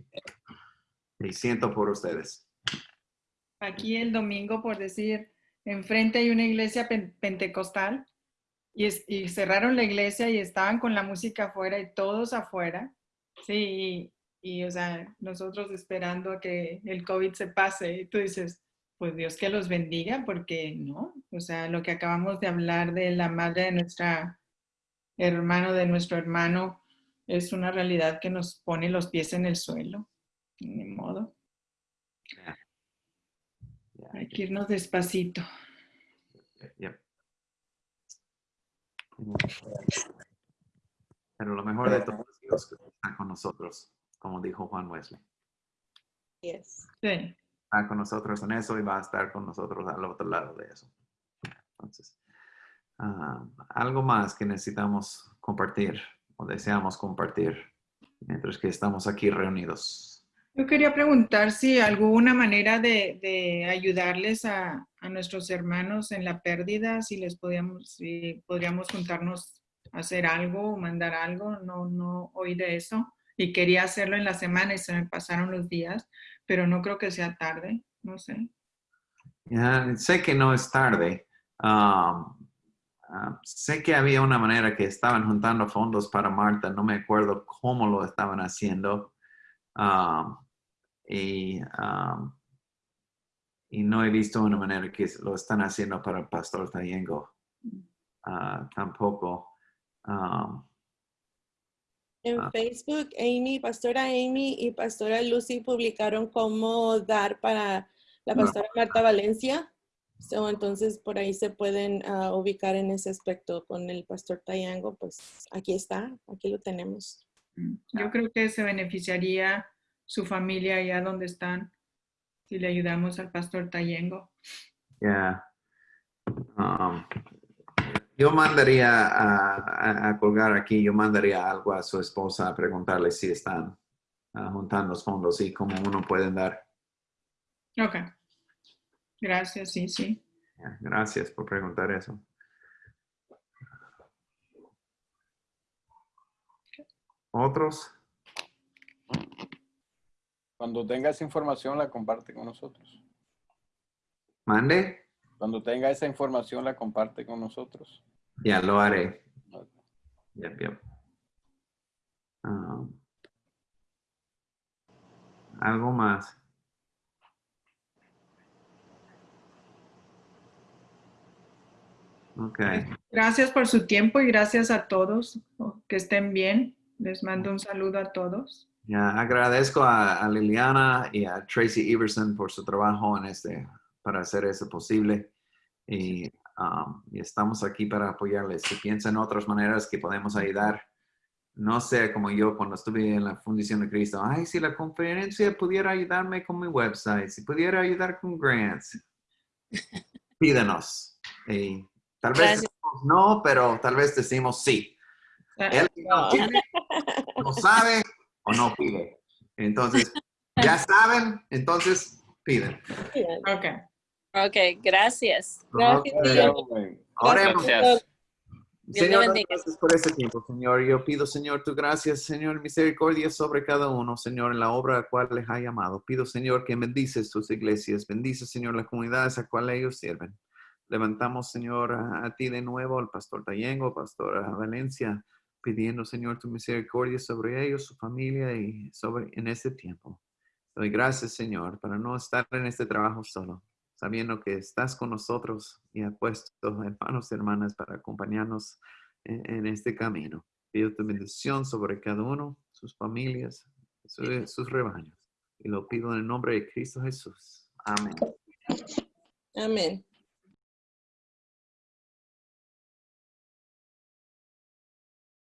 y siento por ustedes. Aquí el domingo, por decir, enfrente hay una iglesia pen- pentecostal y, es- y cerraron la iglesia y estaban con la música afuera y todos afuera. Sí, y, y, o sea, nosotros esperando a que el COVID se pase y tú dices, pues Dios que los bendiga, porque no, o sea, lo que acabamos de hablar de la madre de nuestra hermano, de nuestro hermano, es una realidad que nos pone los pies en el suelo. Ni modo. Yeah, Hay que irnos despacito. Pero lo mejor de todo es Dios que está con nosotros, como dijo Juan Wesley. Yes. Sí. Con nosotros en eso y va a estar con nosotros al otro lado de eso. Entonces, ah, algo más que necesitamos compartir o deseamos compartir mientras que estamos aquí reunidos. Yo quería preguntar si alguna manera de, de ayudarles a, a nuestros hermanos en la pérdida, si les podíamos, si podríamos juntarnos a hacer algo o mandar algo, no, no oí de eso. Y quería hacerlo en la semana y se me pasaron los días, pero no creo que sea tarde, no sé. Ya, sé que no es tarde. Um, ah, sé que había una manera que estaban juntando fondos para Marta, no me acuerdo cómo lo estaban haciendo. Um, y, um, y no he visto una manera que lo están haciendo para el Pastor Tayengo. Ah, tampoco. Um, En Ah. Facebook, Amy, Pastora Amy y Pastora Lucy publicaron cómo dar para la Ah. Pastora Marta Valencia. So, entonces, por ahí se pueden ah, ubicar en ese aspecto con el Pastor Tayango. Pues aquí está, aquí lo tenemos. Yo creo que se beneficiaría su familia allá donde están si le ayudamos al pastor Tayengo. Yeah. Um, yo mandaría a, a- a colgar aquí, yo mandaría algo a su esposa a preguntarle si están ah, juntando los fondos y cómo uno puede dar. Ok. Gracias, sí, sí. Gracias por preguntar eso. ¿Otros? Cuando tenga esa información, la comparte con nosotros. ¿Mande? Cuando tenga esa información, la comparte con nosotros. Ya lo haré. Yep, yep. Um, algo más. Ok. Gracias por su tiempo y gracias a todos. Que estén bien. Les mando un saludo a todos. Ya agradezco a, a Liliana y a Tracy Everson por su trabajo en este, para hacer eso posible. Y, um, y estamos aquí para apoyarles. Si piensan otras maneras que podemos ayudar, no sea como yo cuando estuve en la Fundación de Cristo. Ay, si la conferencia pudiera ayudarme con mi website, si pudiera ayudar con grants, pídanos. Y tal vez Gracias. no, pero tal vez decimos sí. Él no tiene, no sabe o no pide. Entonces, ya saben, entonces piden. Ok. Ok, gracias. Gracias. Ok, Amén. Oremos. Gracias. Señor, gracias por este tiempo, Señor. Yo pido, Señor, tu gracia, Señor, misericordia sobre cada uno, Señor, en la obra a la cual les ha llamado. Pido, Señor, que bendices tus iglesias, bendice, Señor, las comunidades a cuales ellos sirven. Levantamos, Señor, a, a ti de nuevo, al pastor Tayengo, pastor Valencia, pidiendo, Señor, tu misericordia sobre ellos, su familia y sobre en este tiempo. Doy gracias, Señor, para no estar en este trabajo solo, sabiendo que estás con nosotros y has puesto hermanos y hermanas para acompañarnos en, en este camino. Pido tu bendición sobre cada uno, sus familias, su- sus rebaños. Y lo pido en el nombre de Cristo Jesús. Amén. Amén.